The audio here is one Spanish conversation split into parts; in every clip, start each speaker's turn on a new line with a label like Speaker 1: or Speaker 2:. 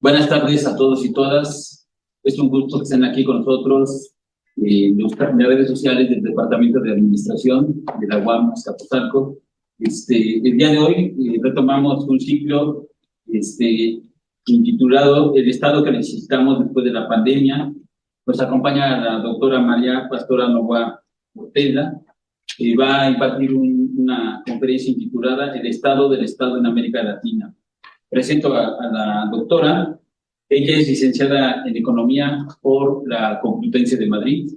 Speaker 1: Buenas tardes a todos y todas. Es un gusto que estén aquí con nosotros eh, los redes sociales del Departamento de Administración de la UAM Escaposalco. Este, el día de hoy eh, retomamos un ciclo este, intitulado El Estado que necesitamos después de la pandemia. Nos acompaña la doctora María Pastora Nova Ortega, que va a impartir una conferencia intitulada El Estado del Estado en América Latina. Presento a, la doctora. Ella es licenciada en Economía por la Complutense de Madrid.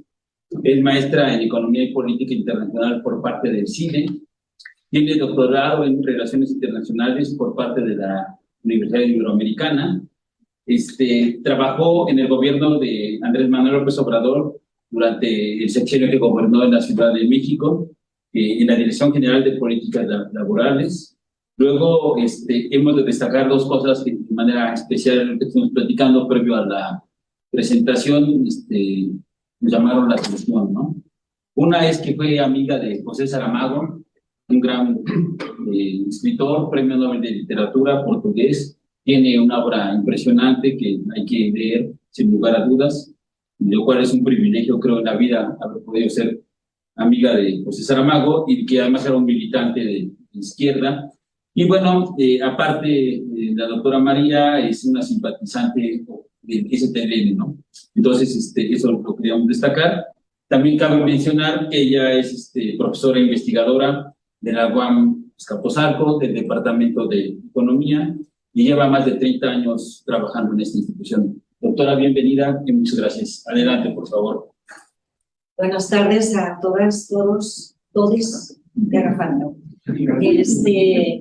Speaker 1: Es maestra en Economía y Política Internacional por parte del CINE. Tiene doctorado en Relaciones Internacionales por parte de la Universidad Iberoamericana. Este, trabajó en el gobierno de Andrés Manuel López Obrador durante el sexenio que gobernó en la Ciudad de México, eh, en la Dirección General de Políticas Laborales. Luego este, hemos de destacar dos cosas que de manera especial estamos platicando previo a la presentación este, me llamaron la atención, ¿no? Una es que fue amiga de José Saramago, un gran eh, escritor, premio Nobel de Literatura portugués, tiene una obra impresionante que hay que leer sin lugar a dudas, lo cual es un privilegio, creo, en la vida haber podido ser amiga de José Saramago y que además era un militante de, izquierda. Y bueno, eh, aparte, eh, la doctora María es una simpatizante de STLN, ¿no? Entonces, este, eso lo queríamos destacar. También cabe mencionar que ella es este, profesora investigadora de la UAM del Departamento de Economía, y lleva más de 30 años trabajando en esta institución. Doctora, bienvenida y muchas gracias. Adelante, por favor.
Speaker 2: Buenas tardes a todas, todos, todos de Rafando. Este,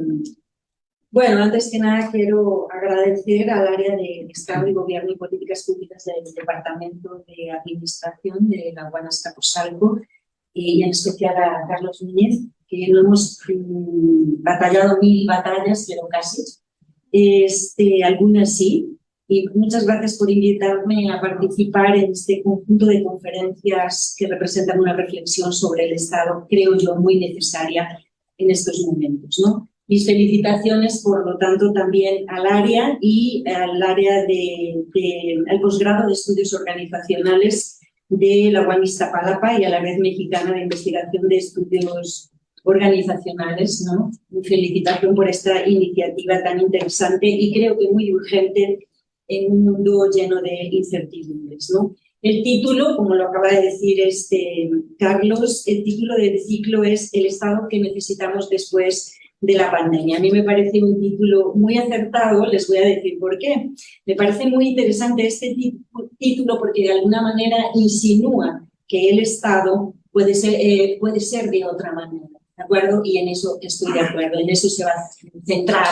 Speaker 2: bueno, antes que nada quiero agradecer al área de Estado y Gobierno y Políticas Públicas del Departamento de Administración de la Guanas Caposalco y en especial a Carlos Núñez, que no hemos mm, batallado mil batallas, pero casi. Este, algunas sí, y muchas gracias por invitarme a participar en este conjunto de conferencias que representan una reflexión sobre el Estado, creo yo, muy necesaria en estos momentos. ¿no? Mis felicitaciones, por lo tanto, también al área y al área de, al posgrado de estudios organizacionales de la UAM Palapa y a la Red Mexicana de Investigación de Estudios Organizacionales. ¿no? Felicitación por esta iniciativa tan interesante y creo que muy urgente en un mundo lleno de incertidumbres. ¿no? El título, como lo acaba de decir este Carlos, el título del ciclo es El Estado que necesitamos después de la pandemia. A mí me parece un título muy acertado, les voy a decir por qué. Me parece muy interesante este título porque de alguna manera insinúa que el Estado puede ser, eh, puede ser de otra manera, ¿de acuerdo? Y en eso estoy de acuerdo, en eso se va a centrar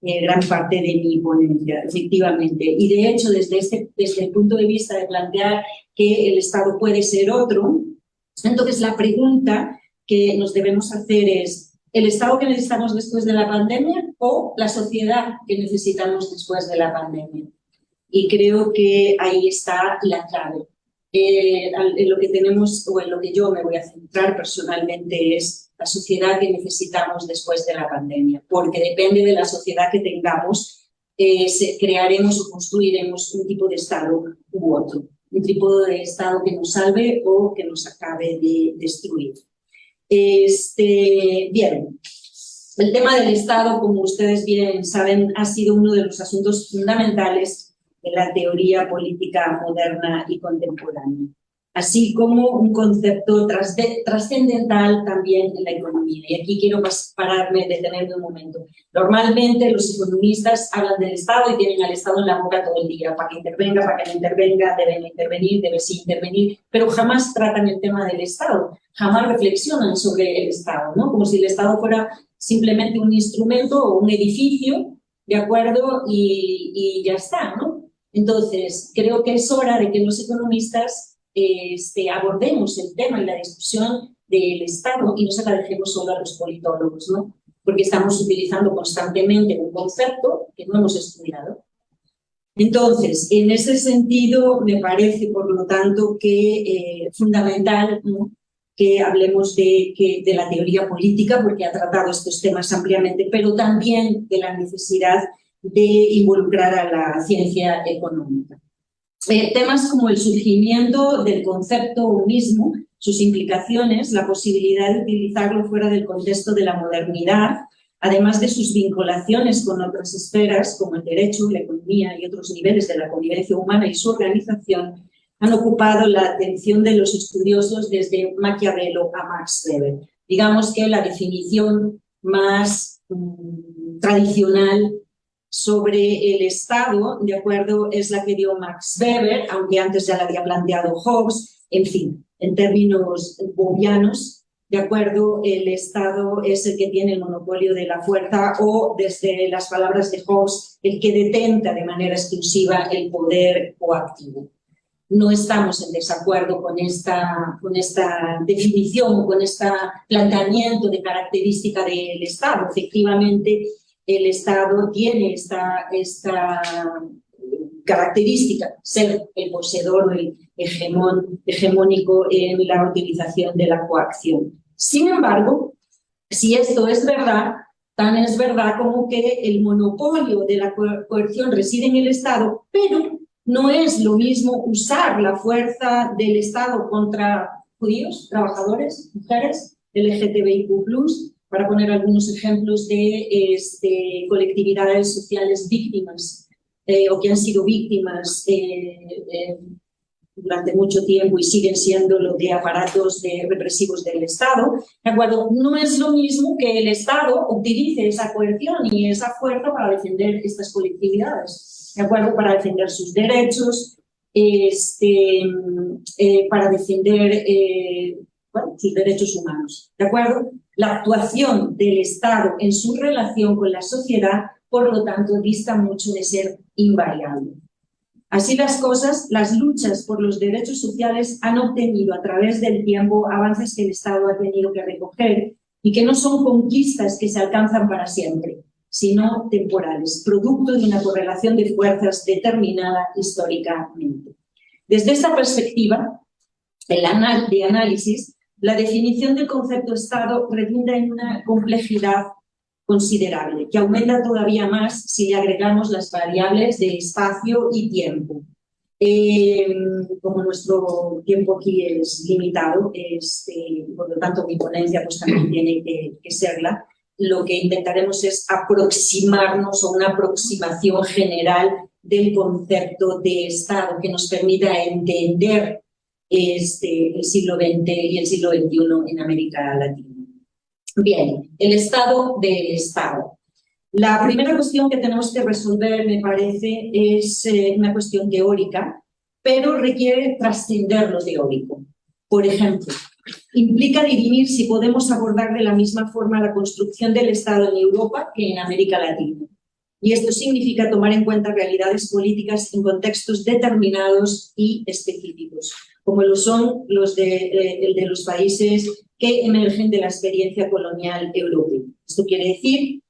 Speaker 2: eh, gran parte de mi ponencia, efectivamente. Y de hecho, desde, este, desde el punto de vista de plantear que el Estado puede ser otro, entonces la pregunta que nos debemos hacer es, ¿el Estado que necesitamos después de la pandemia o la sociedad que necesitamos después de la pandemia? Y creo que ahí está la clave. Eh, en lo que tenemos, o en lo que yo me voy a centrar personalmente es la sociedad que necesitamos después de la pandemia, porque depende de la sociedad que tengamos, eh, crearemos o construiremos un tipo de Estado u otro, un tipo de Estado que nos salve o que nos acabe de destruir. Este, bien, el tema del Estado, como ustedes bien saben, ha sido uno de los asuntos fundamentales de la teoría política moderna y contemporánea así como un concepto trascendental también en la economía. Y aquí quiero pararme, detenerme un momento. Normalmente los economistas hablan del Estado y tienen al Estado en la boca todo el día, para que intervenga, para que no intervenga, deben intervenir, debe sí intervenir, pero jamás tratan el tema del Estado, jamás reflexionan sobre el Estado, ¿no? como si el Estado fuera simplemente un instrumento o un edificio, ¿de acuerdo? Y, y ya está, ¿no? Entonces, creo que es hora de que los economistas este, abordemos el tema y la discusión del Estado y no se solo a los politólogos, ¿no? porque estamos utilizando constantemente un concepto que no hemos estudiado. Entonces, en ese sentido, me parece, por lo tanto, que eh, fundamental que hablemos de, que, de la teoría política, porque ha tratado estos temas ampliamente, pero también de la necesidad de involucrar a la ciencia económica. Eh, temas como el surgimiento del concepto mismo, sus implicaciones, la posibilidad de utilizarlo fuera del contexto de la modernidad, además de sus vinculaciones con otras esferas como el derecho, la economía y otros niveles de la convivencia humana y su organización, han ocupado la atención de los estudiosos desde Maquiavelo a Max Weber. Digamos que la definición más mm, tradicional sobre el Estado, de acuerdo, es la que dio Max Weber, aunque antes ya la había planteado Hobbes, en fin, en términos bobianos, de acuerdo, el Estado es el que tiene el monopolio de la fuerza o, desde las palabras de Hobbes, el que detenta de manera exclusiva el poder coactivo. No estamos en desacuerdo con esta, con esta definición, con este planteamiento de característica del Estado. Efectivamente, el Estado tiene esta, característica, ser el poseedor o el hegemón, hegemónico en la utilización de la coacción. Sin embargo, si esto es verdad, tan es verdad como que el monopolio de la coerción reside en el Estado, pero no es lo mismo usar la fuerza del Estado contra judíos, trabajadores, mujeres, LGTBIQ+, para poner algunos ejemplos de este, colectividades sociales víctimas eh, o que han sido víctimas eh, eh, durante mucho tiempo y siguen siendo lo de aparatos represivos del Estado, ¿de acuerdo? No es lo mismo que el Estado utilice esa coerción y esa fuerza para defender estas colectividades, ¿de acuerdo? Para defender sus derechos, este, para defender sus derechos humanos, ¿de acuerdo? La actuación del Estado en su relación con la sociedad, por lo tanto, dista mucho de ser invariable. Así las cosas, las luchas por los derechos sociales han obtenido a través del tiempo avances que el Estado ha tenido que recoger y que no son conquistas que se alcanzan para siempre, sino temporales, producto de una correlación de fuerzas determinada históricamente. Desde esta perspectiva el de análisis, la definición del concepto Estado redunda en una complejidad considerable, que aumenta todavía más si le agregamos las variables de espacio y tiempo. Eh, como nuestro tiempo aquí es limitado, este, por lo tanto mi ponencia pues, también tiene que serla, lo que intentaremos es aproximarnos a una aproximación general del concepto de Estado que nos permita entender este, el siglo XX y el siglo XXI en América Latina. Bien, el estado del Estado. La primera cuestión que tenemos que resolver, me parece, es eh, una cuestión teórica, pero requiere trascender lo teórico. Por ejemplo, implica dirimir si podemos abordar de la misma forma la construcción del Estado en Europa que en América Latina. Y esto significa tomar en cuenta realidades políticas en contextos determinados y específicos como lo son los de, eh, de los países que emergen de la experiencia colonial europea. Esto quiere decir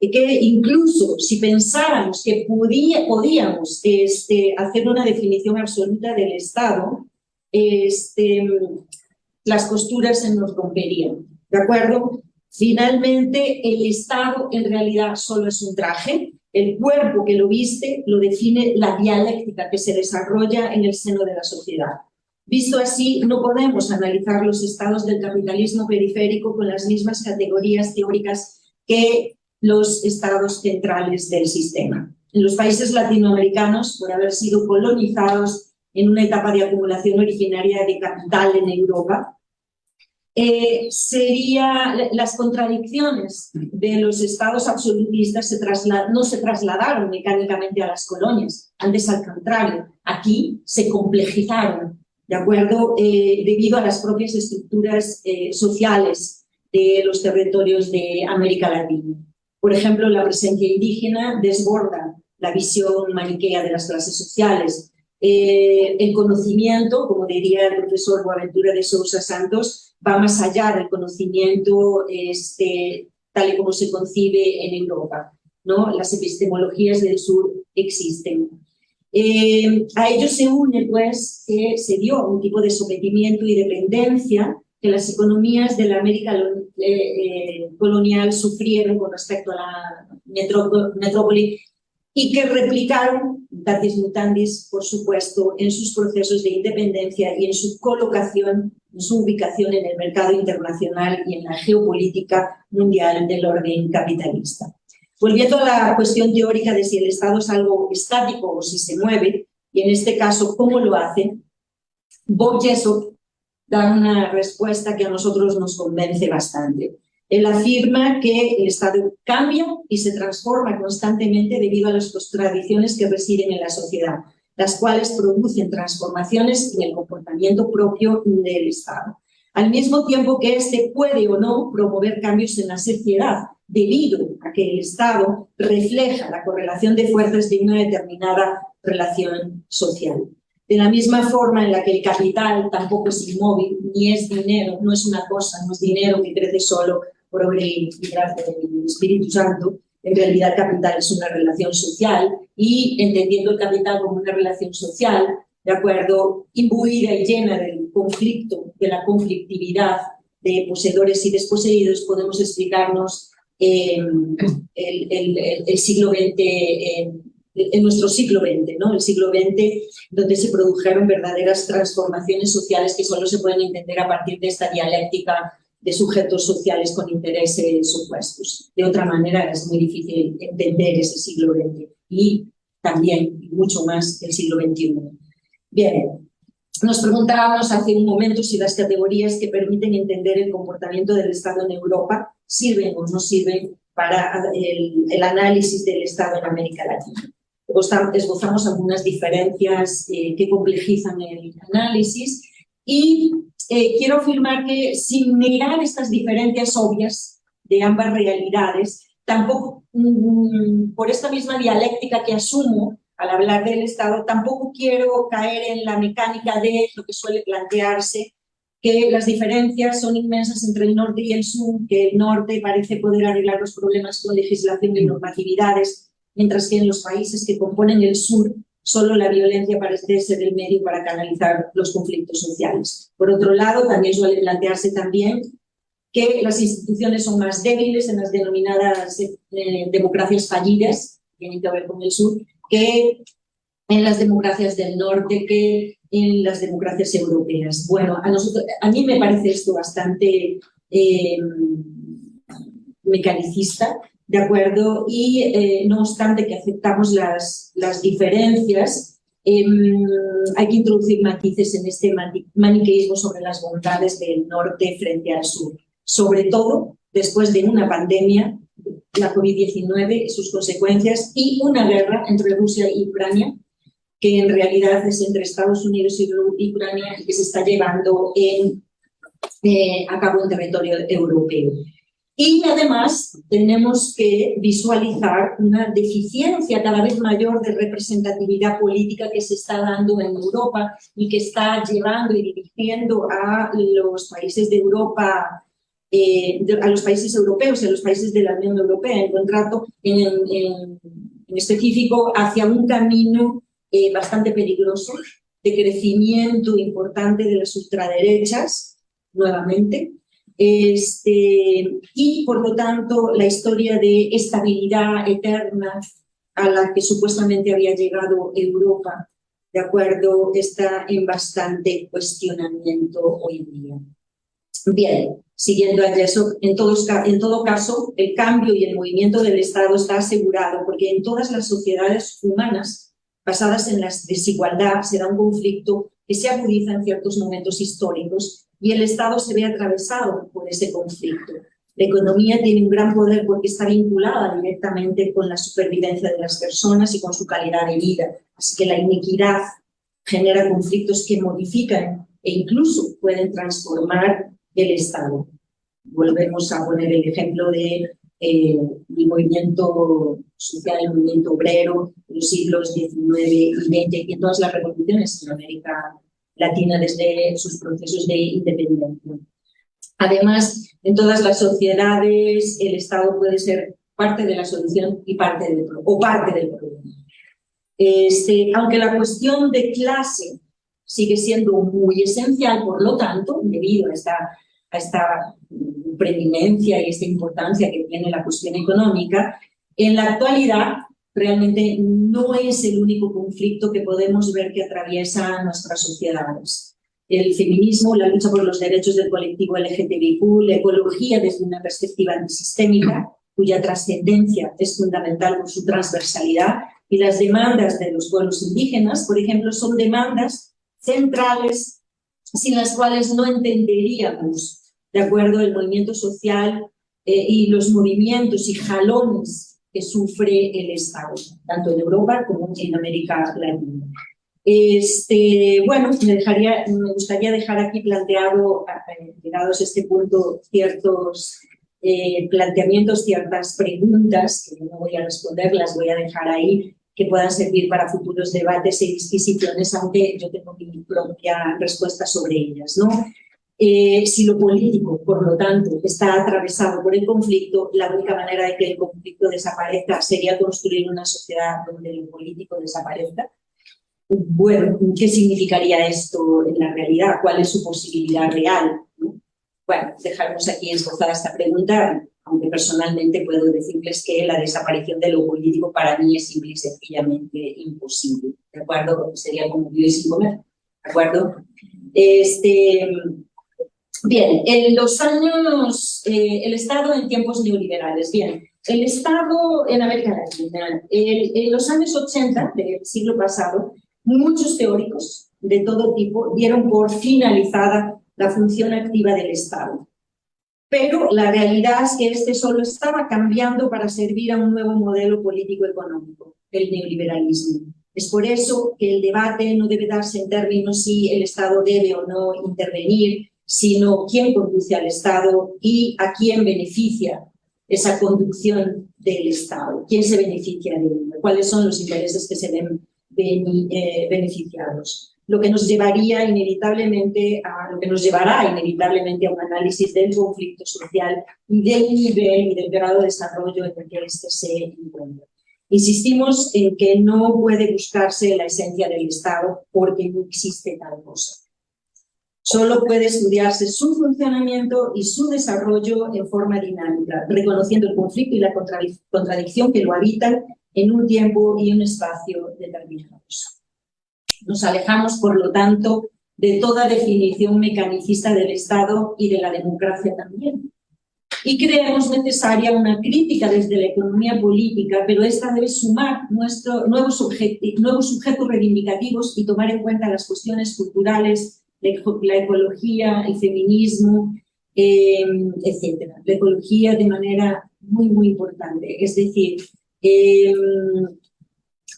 Speaker 2: que incluso si pensáramos que podía, podíamos este, hacer una definición absoluta del Estado, este, las costuras se nos romperían, ¿de acuerdo? Finalmente, el Estado en realidad solo es un traje, el cuerpo que lo viste lo define la dialéctica que se desarrolla en el seno de la sociedad. Visto así, no podemos analizar los estados del capitalismo periférico con las mismas categorías teóricas que los estados centrales del sistema. En los países latinoamericanos, por haber sido colonizados en una etapa de acumulación originaria de capital en Europa, eh, las contradicciones de los estados absolutistas se no se trasladaron mecánicamente a las colonias, antes al contrario, aquí se complejizaron ¿de acuerdo? Eh, debido a las propias estructuras eh, sociales de los territorios de América Latina. Por ejemplo, la presencia indígena desborda la visión maniquea de las clases sociales. Eh, el conocimiento, como diría el profesor Boaventura de Sousa Santos, va más allá del conocimiento este, tal y como se concibe en Europa. ¿no? Las epistemologías del sur existen. Eh, a ello se une, pues, que se dio un tipo de sometimiento y dependencia que las economías de la América eh, eh, colonial sufrieron con respecto a la metrópoli y que replicaron, datis mutandis, por supuesto, en sus procesos de independencia y en su colocación, en su ubicación en el mercado internacional y en la geopolítica mundial del orden capitalista. Volviendo a la cuestión teórica de si el Estado es algo estático o si se mueve, y en este caso, ¿cómo lo hace? Bob Jessop da una respuesta que a nosotros nos convence bastante. Él afirma que el Estado cambia y se transforma constantemente debido a las contradicciones que residen en la sociedad, las cuales producen transformaciones en el comportamiento propio del Estado. Al mismo tiempo que éste puede o no promover cambios en la sociedad, debido a que el Estado refleja la correlación de fuerzas de una determinada relación social. De la misma forma en la que el capital tampoco es inmóvil, ni es dinero, no es una cosa, no es dinero que crece solo por obra y gracia del Espíritu Santo, en realidad el capital es una relación social y entendiendo el capital como una relación social, de acuerdo, imbuida y llena del conflicto, de la conflictividad de poseedores y desposeídos, podemos explicarnos eh, el, siglo XX en nuestro siglo XX, ¿no? el siglo XX, donde se produjeron verdaderas transformaciones sociales que solo se pueden entender a partir de esta dialéctica de sujetos sociales con intereses opuestos. De otra manera es muy difícil entender ese siglo XX y también, mucho más, el siglo XXI. Bien, nos preguntábamos hace un momento si las categorías que permiten entender el comportamiento del Estado en Europa sirven o no sirven para el, el análisis del Estado en América Latina. Esbozamos algunas diferencias eh, que complejizan el análisis y eh, quiero afirmar que sin negar estas diferencias obvias de ambas realidades, tampoco mm, por esta misma dialéctica que asumo al hablar del Estado, tampoco quiero caer en la mecánica de lo que suele plantearse, que las diferencias son inmensas entre el norte y el sur, que el norte parece poder arreglar los problemas con legislación y normatividades, mientras que en los países que componen el sur solo la violencia parece ser el medio para canalizar los conflictos sociales. Por otro lado, también suele plantearse también que las instituciones son más débiles en las denominadas eh, democracias fallidas, tienen que ver con el sur, que en las democracias del norte, que en las democracias europeas. Bueno, a, mí me parece esto bastante eh, mecanicista, ¿de acuerdo? Y eh, no obstante que aceptamos las, las diferencias, em, hay que introducir matices en este maniqueísmo sobre las bondades del norte frente al sur, sobre todo después de una pandemia, la COVID-19 y sus consecuencias, y una guerra entre Rusia y Ucrania, que en realidad es entre Estados Unidos y Ucrania y que se está llevando en, eh, a cabo en territorio europeo. Y además tenemos que visualizar una deficiencia cada vez mayor de representatividad política que se está dando en Europa y que está llevando y dirigiendo a los países de Europa, eh, a los países europeos y a los países de la Unión Europea en contrato, en, específico, hacia un camino eh, bastante peligroso de crecimiento importante de las ultraderechas, nuevamente, este, y por lo tanto la historia de estabilidad eterna a la que supuestamente había llegado Europa, de acuerdo, está en bastante cuestionamiento hoy en día. Bien, siguiendo a eso, en, todos, en todo caso, el cambio y el movimiento del Estado está asegurado porque en todas las sociedades humanas basadas en la desigualdad se da un conflicto que se agudiza en ciertos momentos históricos y el Estado se ve atravesado por ese conflicto. La economía tiene un gran poder porque está vinculada directamente con la supervivencia de las personas y con su calidad de vida. Así que la iniquidad genera conflictos que modifican e incluso pueden transformar el Estado. Volvemos a poner el ejemplo de eh, el movimiento social, el movimiento obrero, los siglos XIX y XX y en todas las revoluciones en América Latina desde sus procesos de independencia. Además, en todas las sociedades el Estado puede ser parte de la solución y parte del, o parte del problema. Este, aunque la cuestión de clase sigue siendo muy esencial, por lo tanto, debido a esta a esta preeminencia y esta importancia que tiene la cuestión económica, en la actualidad realmente no es el único conflicto que podemos ver que atraviesa nuestras sociedades. El feminismo, la lucha por los derechos del colectivo LGTBIQ, la ecología desde una perspectiva antisistémica, cuya trascendencia es fundamental por su transversalidad, y las demandas de los pueblos indígenas, por ejemplo, son demandas centrales sin las cuales no entenderíamos, de acuerdo, el movimiento social eh, y los movimientos y jalones que sufre el Estado, tanto en Europa como en América Latina. Este, bueno, me, dejaría, me gustaría dejar aquí planteado, llegados a este punto, ciertos eh, planteamientos, ciertas preguntas, que no voy a responder, las voy a dejar ahí, que puedan servir para futuros debates y disquisiciones, aunque yo tengo mi propia respuesta sobre ellas. ¿no? Eh, si lo político, por lo tanto, está atravesado por el conflicto, la única manera de que el conflicto desaparezca sería construir una sociedad donde lo político desaparezca. Bueno, ¿qué significaría esto en la realidad? ¿Cuál es su posibilidad real? Bueno, dejaremos aquí esbozada esta pregunta aunque personalmente puedo decirles que la desaparición de lo político para mí es simple y sencillamente imposible, ¿de acuerdo? Sería como vivir sin comer, ¿de acuerdo? Este, bien, en los años, eh, el Estado en tiempos neoliberales, bien, el Estado en América Latina, en los años 80 del siglo pasado, muchos teóricos de todo tipo dieron por finalizada la función activa del Estado. Pero la realidad es que este solo estaba cambiando para servir a un nuevo modelo político-económico, el neoliberalismo. Es por eso que el debate no debe darse en términos si el Estado debe o no intervenir, sino quién conduce al Estado y a quién beneficia esa conducción del Estado, quién se beneficia de ello, cuáles son los intereses que se ven eh, beneficiados lo que nos llevaría inevitablemente a, lo que nos llevará inevitablemente a un análisis del conflicto social y del nivel y del grado de desarrollo en el que éste se encuentra. Insistimos en que no puede buscarse la esencia del Estado porque no existe tal cosa. Solo puede estudiarse su funcionamiento y su desarrollo en forma dinámica, reconociendo el conflicto y la contradicción que lo habitan en un tiempo y un espacio determinados. Nos alejamos, por lo tanto, de toda definición mecanicista del Estado y de la democracia también. Y creemos necesaria una crítica desde la economía política, pero esta debe sumar nuestro, nuevos, nuevos sujetos reivindicativos y tomar en cuenta las cuestiones culturales, la ecología, el feminismo, eh, etc. La ecología de manera muy, muy importante. Es decir, eh,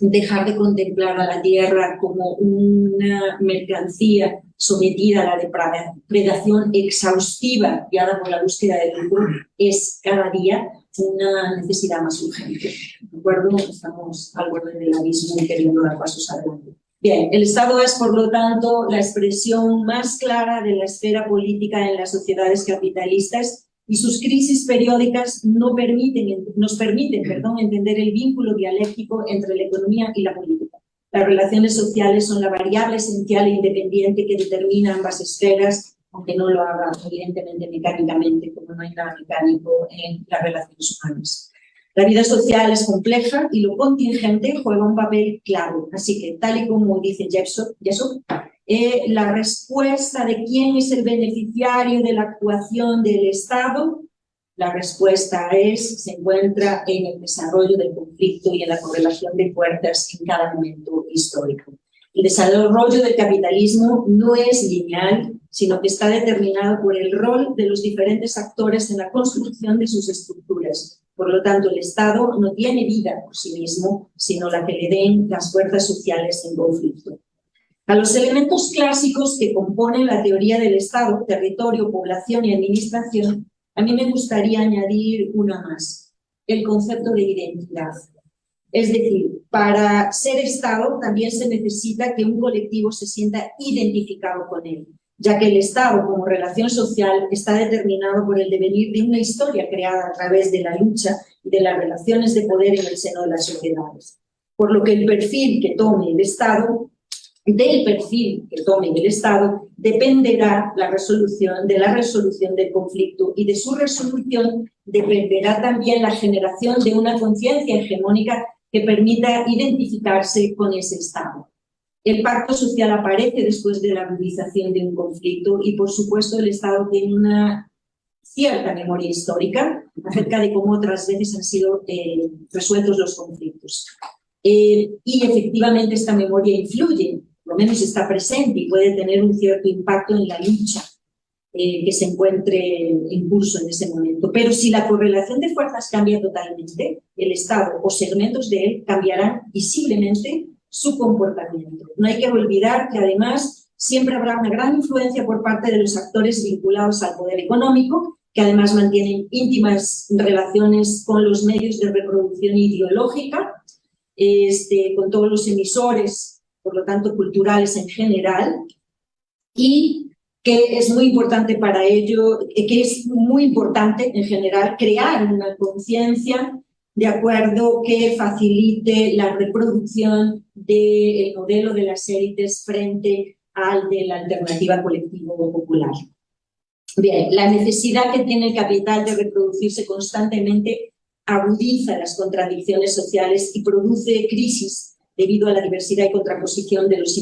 Speaker 2: dejar de contemplar a la tierra como una mercancía sometida a la depredación exhaustiva guiada por la búsqueda de lucro es cada día una necesidad más urgente. ¿De acuerdo? Estamos al borde del abismo y queriendo dar pasos adelante. Bien, el Estado es, por lo tanto, la expresión más clara de la esfera política en las sociedades capitalistas y sus crisis periódicas no permiten, nos permiten perdón, entender el vínculo dialéctico entre la economía y la política. Las relaciones sociales son la variable esencial e independiente que determina ambas esferas, aunque no lo haga evidentemente mecánicamente, como no hay nada mecánico en las relaciones humanas. La vida social es compleja y lo contingente juega un papel clave. Así que, tal y como dice Jefferson, eh, la respuesta de quién es el beneficiario de la actuación del Estado, la respuesta es, se encuentra en el desarrollo del conflicto y en la correlación de fuerzas en cada momento histórico. El desarrollo del capitalismo no es lineal, sino que está determinado por el rol de los diferentes actores en la construcción de sus estructuras. Por lo tanto, el Estado no tiene vida por sí mismo, sino la que le den las fuerzas sociales en conflicto. A los elementos clásicos que componen la teoría del Estado, territorio, población y administración, a mí me gustaría añadir una más, el concepto de identidad. Es decir, para ser Estado también se necesita que un colectivo se sienta identificado con él, ya que el Estado como relación social está determinado por el devenir de una historia creada a través de la lucha y de las relaciones de poder en el seno de las sociedades. Por lo que el perfil que tome el Estado del perfil que tome el Estado dependerá la resolución de la resolución del conflicto y de su resolución dependerá también la generación de una conciencia hegemónica que permita identificarse con ese Estado. El pacto social aparece después de la agudización de un conflicto y, por supuesto, el Estado tiene una cierta memoria histórica acerca de cómo otras veces han sido eh, resueltos los conflictos. Eh, y efectivamente esta memoria influye, lo menos está presente y puede tener un cierto impacto en la lucha eh, que se encuentre en curso en ese momento. Pero si la correlación de fuerzas cambia totalmente, el Estado o segmentos de él cambiarán visiblemente su comportamiento. No hay que olvidar que además siempre habrá una gran influencia por parte de los actores vinculados al poder económico, que además mantienen íntimas relaciones con los medios de reproducción ideológica, este, con todos los emisores, por lo tanto culturales en general, y que es muy importante para ello, que es muy importante en general crear una conciencia de acuerdo que facilite la reproducción del modelo de las élites frente al de la alternativa colectivo popular. Bien, la necesidad que tiene el capital de reproducirse constantemente agudiza las contradicciones sociales y produce crisis debido a la diversidad y contraposición de los,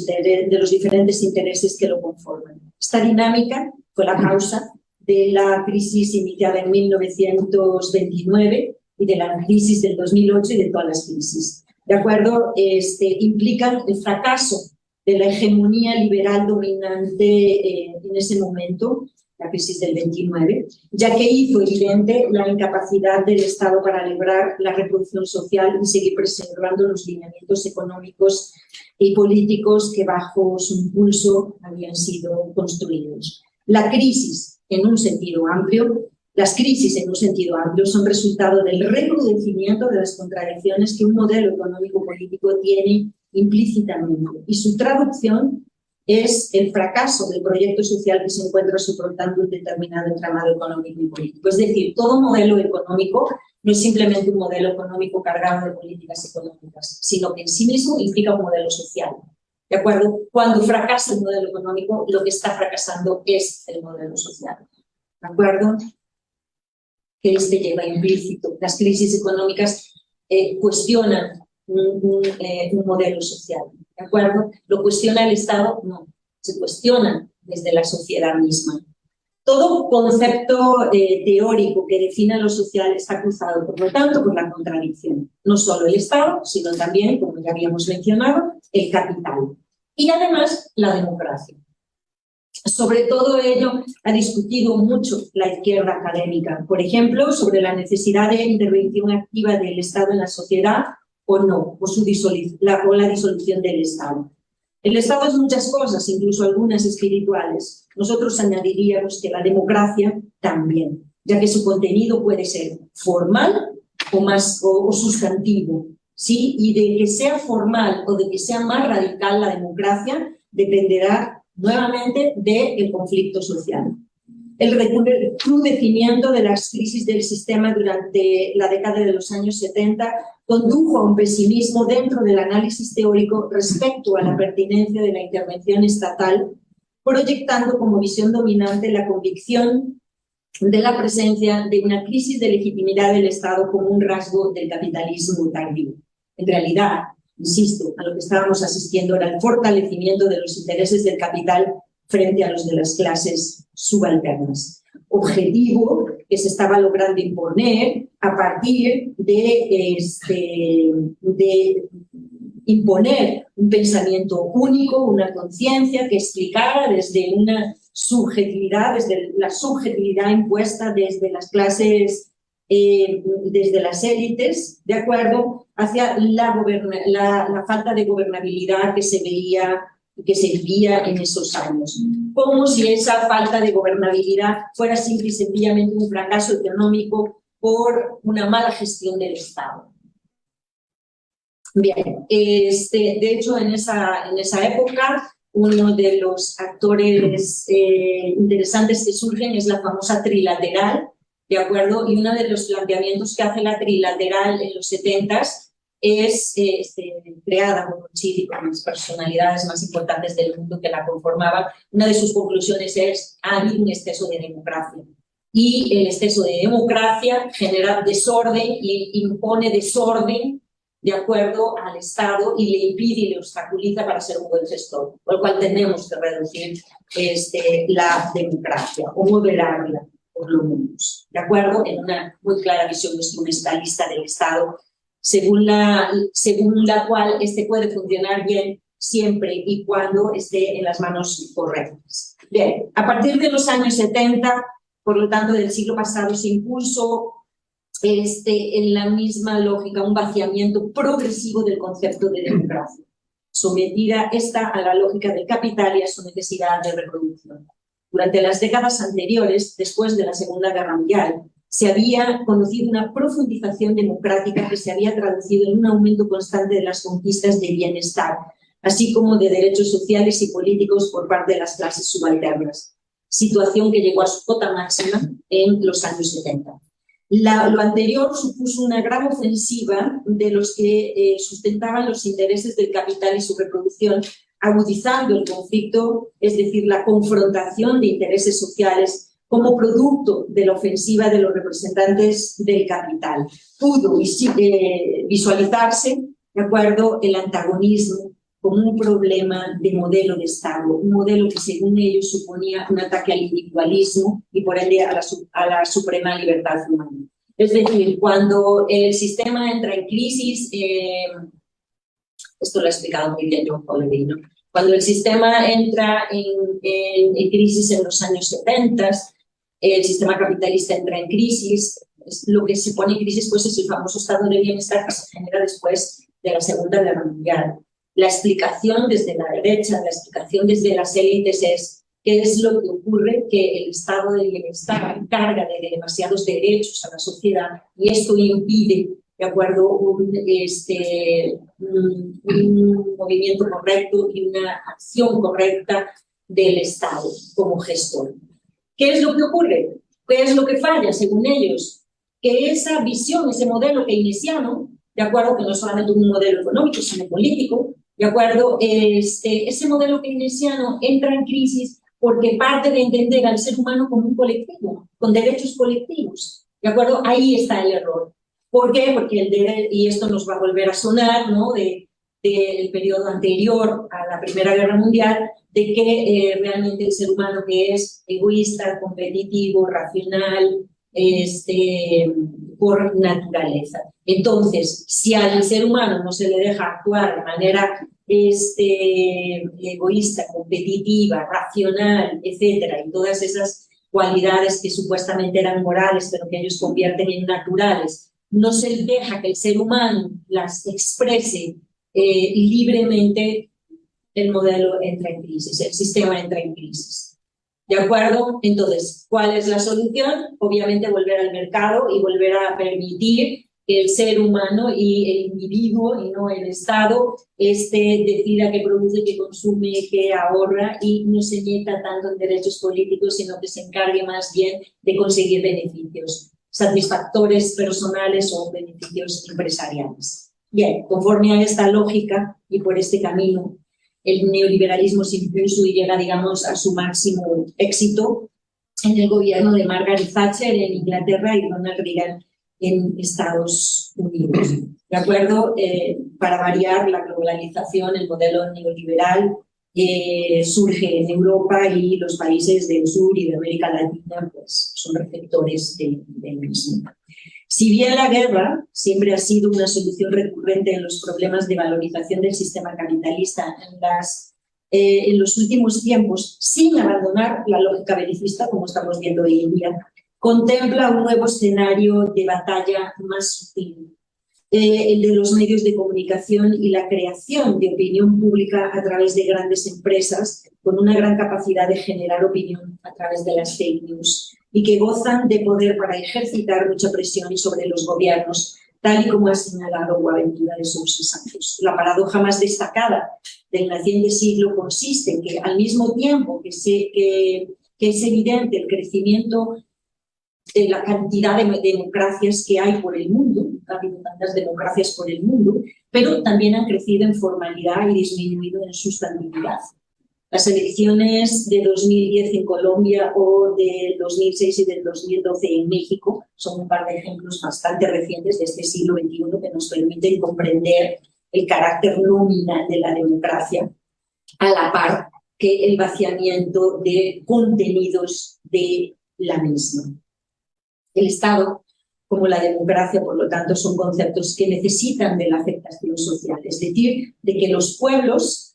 Speaker 2: diferentes intereses que lo conforman. Esta dinámica fue la causa de la crisis iniciada en 1929 y de la crisis del 2008 y de todas las crisis. ¿De acuerdo? Este, implican el fracaso de la hegemonía liberal dominante eh, en ese momento la crisis del 29, ya que hizo evidente la incapacidad del Estado para lograr la reproducción social y seguir preservando los lineamientos económicos y políticos que bajo su impulso habían sido construidos. La crisis, en un sentido amplio, las crisis en un sentido amplio son resultado del recrudecimiento de las contradicciones que un modelo económico-político tiene implícitamente y su traducción es el fracaso del proyecto social que se encuentra soportando un determinado entramado económico y político. Es decir, todo modelo económico no es simplemente un modelo económico cargado de políticas económicas, sino que en sí mismo implica un modelo social. ¿De acuerdo? Cuando fracasa el modelo económico, lo que está fracasando es el modelo social. ¿De acuerdo? Que este lleva implícito. Las crisis económicas eh, cuestionan eh, un, modelo social. ¿De acuerdo? ¿Lo cuestiona el Estado? No, se cuestiona desde la sociedad misma. Todo concepto eh, teórico que defina lo social está cruzado, por lo tanto, por la contradicción. No solo el Estado, sino también, como ya habíamos mencionado, el capital. Y además, la democracia. Sobre todo ello ha discutido mucho la izquierda académica, por ejemplo, sobre la necesidad de intervención activa del Estado en la sociedad o no, o, su la, o la disolución del Estado. El Estado es muchas cosas, incluso algunas espirituales. Nosotros añadiríamos que la democracia también, ya que su contenido puede ser formal o, más, o, sustantivo. ¿sí? Y de que sea formal o de que sea más radical la democracia dependerá nuevamente del conflicto social. El recrudecimiento de las crisis del sistema durante la década de los años 70 condujo a un pesimismo dentro del análisis teórico respecto a la pertinencia de la intervención estatal, proyectando como visión dominante la convicción de la presencia de una crisis de legitimidad del Estado como un rasgo del capitalismo tardío. En realidad, insisto, a lo que estábamos asistiendo era el fortalecimiento de los intereses del capital frente a los de las clases subalternas. Objetivo que se estaba logrando imponer a partir de, este, de imponer un pensamiento único, una conciencia que explicara desde una subjetividad, desde la subjetividad impuesta desde las clases, eh, desde las élites, de acuerdo, hacia la falta de gobernabilidad que se veía que se vivía en esos años. Como si esa falta de gobernabilidad fuera simple y sencillamente un fracaso económico por una mala gestión del Estado. Bien, este, de hecho en esa, en esa época uno de los actores eh, interesantes que surgen es la famosa trilateral, ¿de acuerdo? Y uno de los planteamientos que hace la trilateral en los 70 es este, creada por Chile con las personalidades más importantes del mundo que la conformaban. Una de sus conclusiones es ha habido un exceso de democracia. Y el exceso de democracia genera desorden y impone desorden de acuerdo al Estado y le impide y le obstaculiza para ser un buen gestor, por lo cual tenemos que reducir este, la democracia o moderarla, por lo menos, de acuerdo en una muy clara visión instrumentalista del Estado, según la, según la cual este puede funcionar bien siempre y cuando esté en las manos correctas. Bien, a partir de los años 70, por lo tanto del siglo pasado, se impuso este, en la misma lógica, un vaciamiento progresivo del concepto de democracia, sometida esta a la lógica del capital y a su necesidad de reproducción. Durante las décadas anteriores, después de la Segunda Guerra Mundial, se había conocido una profundización democrática que se había traducido en un aumento constante de las conquistas de bienestar, así como de derechos sociales y políticos por parte de las clases subalternas, situación que llegó a su cota máxima en los años 70 lo anterior supuso una gran ofensiva de los que eh, sustentaban los intereses del capital y su reproducción, agudizando el conflicto, es decir, la confrontación de intereses sociales como producto de la ofensiva de los representantes del capital. Pudo eh, visualizarse, de acuerdo, el antagonismo como un problema de modelo de Estado, un modelo que según ellos suponía un ataque al individualismo y por ende a la, a la suprema libertad humana. Es decir, cuando el sistema entra en crisis, eh, esto lo ha explicado muy bien John Pollery, cuando el sistema entra en, en, crisis en los años 70, el sistema capitalista entra en crisis, lo que se pone en crisis pues, es el famoso estado de bienestar que se genera después de la Segunda Guerra Mundial. La explicación desde la derecha, la explicación desde las élites es qué es lo que ocurre, que el estado de bienestar carga de demasiados derechos a la sociedad y esto impide, de acuerdo, un, este, un, movimiento correcto y una acción correcta del Estado como gestor. ¿Qué es lo que ocurre? ¿Qué es lo que falla, según ellos? Que esa visión, ese modelo keynesiano, de acuerdo que no solamente un modelo económico, sino político, ¿De acuerdo? Este, ese modelo keynesiano entra en crisis porque parte de entender al ser humano como un colectivo, con derechos colectivos. ¿De acuerdo? Ahí está el error. ¿Por qué? Porque el derecho, y esto nos va a volver a sonar, ¿no? De, del periodo anterior a la Primera Guerra Mundial, de que eh, realmente el ser humano que es egoísta, competitivo, racional, este, por naturaleza. Entonces, si al ser humano no se le deja actuar de manera este, egoísta, competitiva, racional, etcétera, y todas esas cualidades que supuestamente eran morales, pero que ellos convierten en naturales, no se deja que el ser humano las exprese eh, libremente, el modelo entra en crisis, el sistema entra en crisis. ¿De acuerdo? Entonces, ¿cuál es la solución? Obviamente volver al mercado y volver a permitir que el ser humano y el individuo y no el Estado este, decida qué produce, qué consume, qué ahorra y no se meta tanto en derechos políticos, sino que se encargue más bien de conseguir beneficios satisfactores personales o beneficios empresariales. Bien, conforme a esta lógica y por este camino el neoliberalismo se impuso y llega, digamos, a su máximo éxito en el gobierno de Margaret Thatcher en Inglaterra y Ronald Reagan en Estados Unidos. ¿De acuerdo? Eh, para variar la globalización, el modelo neoliberal eh, surge en Europa y los países del sur y de América Latina pues, son receptores del mismo. Si bien la guerra siempre ha sido una solución recurrente en los problemas de valorización del sistema capitalista eh, en los últimos tiempos, sin abandonar la lógica belicista, como estamos viendo hoy en día, contempla un nuevo escenario de batalla más sutil, eh, el de los medios de comunicación y la creación de opinión pública a través de grandes empresas con una gran capacidad de generar opinión a través de las fake news y que gozan de poder para ejercitar mucha presión sobre los gobiernos, tal y como ha señalado Boaventura de Sousa Santos. La paradoja más destacada del naciente siglo consiste en que al mismo tiempo que, que es evidente el crecimiento de la cantidad de democracias que hay por el mundo, ha habido tantas democracias por el mundo, pero también han crecido en formalidad y disminuido en sustantividad. Las elecciones de 2010 en Colombia o de 2006 y del 2012 en México son un par de ejemplos bastante recientes de este siglo XXI que nos permiten comprender el carácter nominal de la democracia a la par que el vaciamiento de contenidos de la misma. El Estado, como la democracia, por lo tanto, son conceptos que necesitan de la aceptación social, es decir, de que los pueblos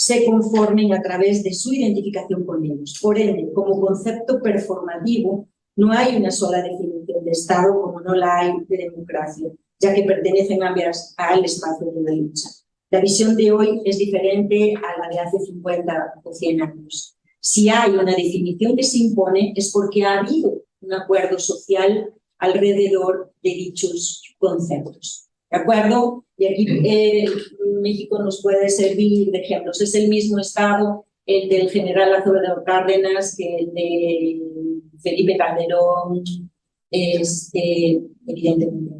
Speaker 2: se conformen a través de su identificación con ellos. Por ende, como concepto performativo, no hay una sola definición de Estado como no la hay de democracia, ya que pertenecen ambas al espacio de la lucha. La visión de hoy es diferente a la de hace 50 o 100 años. Si hay una definición que se impone es porque ha habido un acuerdo social alrededor de dichos conceptos. ¿De acuerdo? Y aquí eh, México nos puede servir de ejemplos. Es el mismo Estado el del general Lázaro Cárdenas que el de Felipe Calderón, este, evidentemente.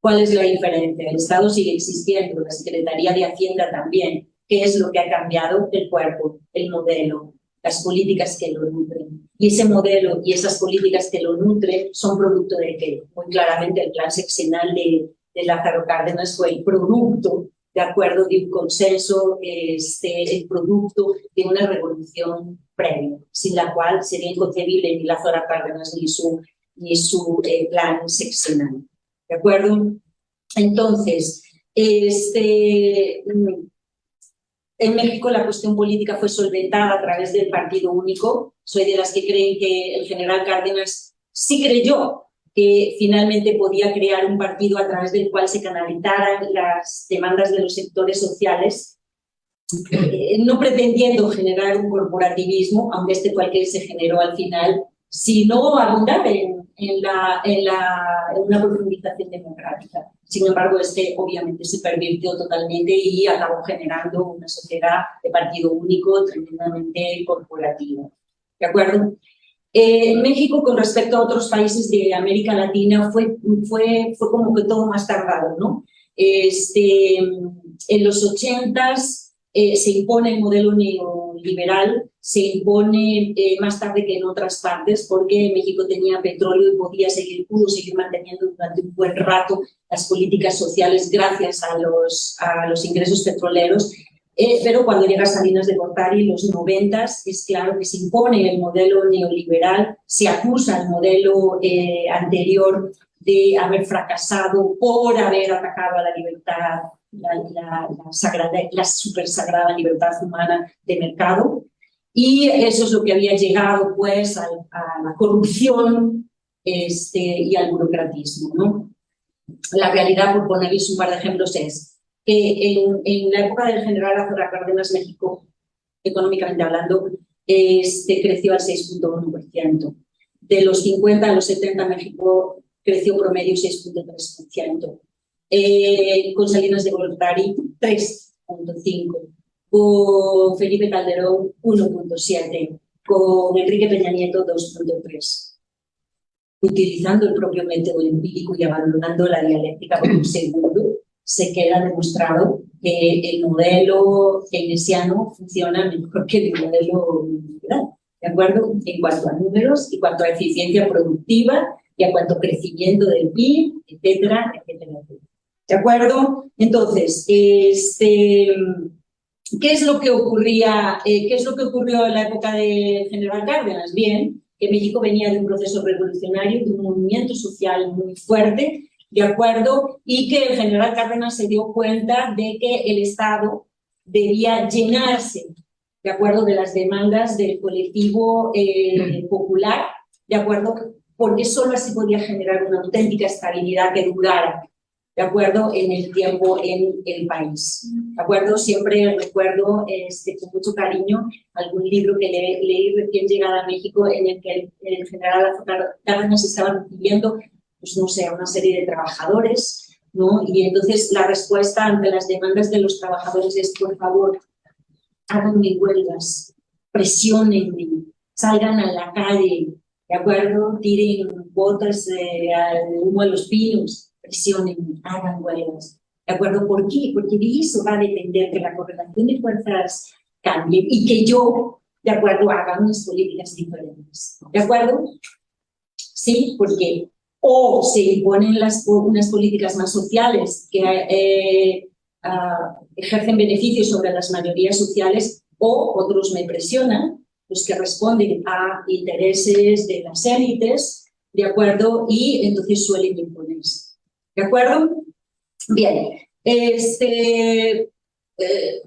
Speaker 2: ¿Cuál es la diferencia? El Estado sigue existiendo, la Secretaría de Hacienda también. ¿Qué es lo que ha cambiado? El cuerpo, el modelo, las políticas que lo nutren. Y ese modelo y esas políticas que lo nutren son producto de qué? Muy claramente el plan sexenal de, de Lázaro Cárdenas fue el producto, de acuerdo, de un consenso, este, el producto de una revolución previa, sin la cual sería inconcebible ni Lázaro Cárdenas ni su, ni su eh, plan sexenal. ¿De acuerdo? Entonces, este, en México la cuestión política fue solventada a través del partido único. Soy de las que creen que el general Cárdenas sí creyó que finalmente podía crear un partido a través del cual se canalizaran las demandas de los sectores sociales, eh, no pretendiendo generar un corporativismo, aunque este cualquier se generó al final, sino abundar en en, la, en, la, en una profundización democrática. Sin embargo, este obviamente se pervirtió totalmente y acabó generando una sociedad de partido único tremendamente corporativa. ¿De acuerdo? Eh, México, con respecto a otros países de América Latina, fue, fue, fue como que todo más tardado, ¿no? Este, en los ochentas eh, se impone el modelo neoliberal se impone eh, más tarde que en otras partes porque México tenía petróleo y podía seguir, pudo seguir manteniendo durante un buen rato las políticas sociales gracias a los, a los ingresos petroleros. Eh, pero cuando llega Salinas de Gortari, los noventas, es claro que se impone el modelo neoliberal, se acusa al modelo eh, anterior de haber fracasado por haber atacado a la libertad, la, la, la, sagrada, la super sagrada libertad humana de mercado. Y eso es lo que había llegado pues a, la corrupción este, y al burocratismo. ¿no? La realidad, por ponerles un par de ejemplos, es en, en la época del general Azora Cárdenas, México, económicamente hablando, este, creció al 6.1%. De los 50 a los 70, México creció promedio 6.3%. Eh, con Salinas de Gortari, 3.5% con Felipe Calderón 1.7, con Enrique Peña Nieto 2.3. Utilizando el propio método empírico y abandonando la dialéctica por un segundo, se queda demostrado que el modelo keynesiano funciona mejor que el modelo liberal, ¿de acuerdo? En cuanto a números, en cuanto a eficiencia productiva y a cuanto a crecimiento del PIB, etcétera, etcétera. ¿De acuerdo? Entonces, este, ¿Qué es lo que ocurría, eh, qué es lo que ocurrió en la época de General Cárdenas? Bien, que México venía de un proceso revolucionario, de un movimiento social muy fuerte, ¿de acuerdo? Y que el general Cárdenas se dio cuenta de que el Estado debía llenarse, ¿de acuerdo?, de las demandas del colectivo eh, popular, ¿de acuerdo?, porque solo así podía generar una auténtica estabilidad que durara, ¿de acuerdo? En el tiempo en el país, ¿de acuerdo? Siempre recuerdo este, con mucho cariño algún libro que leí recién llegada a México en el que el, general Cárdenas estaba recibiendo, pues no sé, una serie de trabajadores, ¿no? Y entonces la respuesta ante las demandas de los trabajadores es, por favor, háganme huelgas, presionenme, salgan a la calle, ¿de acuerdo? Tiren botas al humo a los pinos, presionen, hagan huelgas. ¿De acuerdo? ¿Por qué? Porque de eso va a depender que la correlación de fuerzas cambie y que yo, de acuerdo, haga unas políticas diferentes. ¿De acuerdo? Sí, porque o se imponen las, unas políticas más sociales que eh, ah, ejercen beneficios sobre las mayorías sociales o otros me presionan, los que responden a intereses de las élites, ¿de acuerdo? Y entonces suelen imponerse. ¿De acuerdo? Bien, este, eh,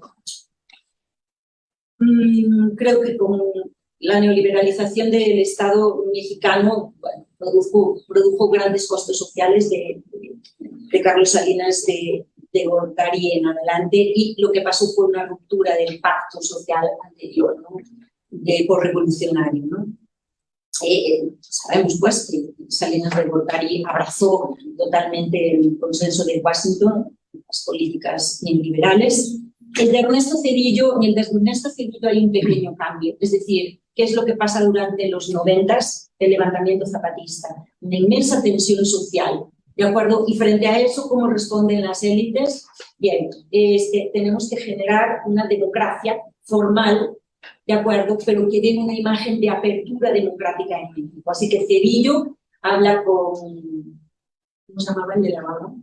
Speaker 2: mm, creo que con la neoliberalización del Estado mexicano produjo, produjo grandes costos sociales de, de Carlos Salinas de, de Gortari en adelante y lo que pasó fue una ruptura del pacto social anterior, ¿no? de, por revolucionario. ¿no? Eh, eh, sabemos pues que Salinas de Gortari abrazó totalmente el consenso de Washington, las políticas neoliberales. De Ernesto Cedillo, en el de Ernesto Cedillo hay un pequeño cambio, es decir, ¿qué es lo que pasa durante los noventas? El levantamiento zapatista, una inmensa tensión social, ¿De acuerdo? Y frente a eso, ¿cómo responden las élites? Bien, este, tenemos que generar una democracia formal, ¿de acuerdo? Pero que dé una imagen de apertura democrática en México. Así que Cedillo habla con... ¿Cómo se llamaba el de la mano?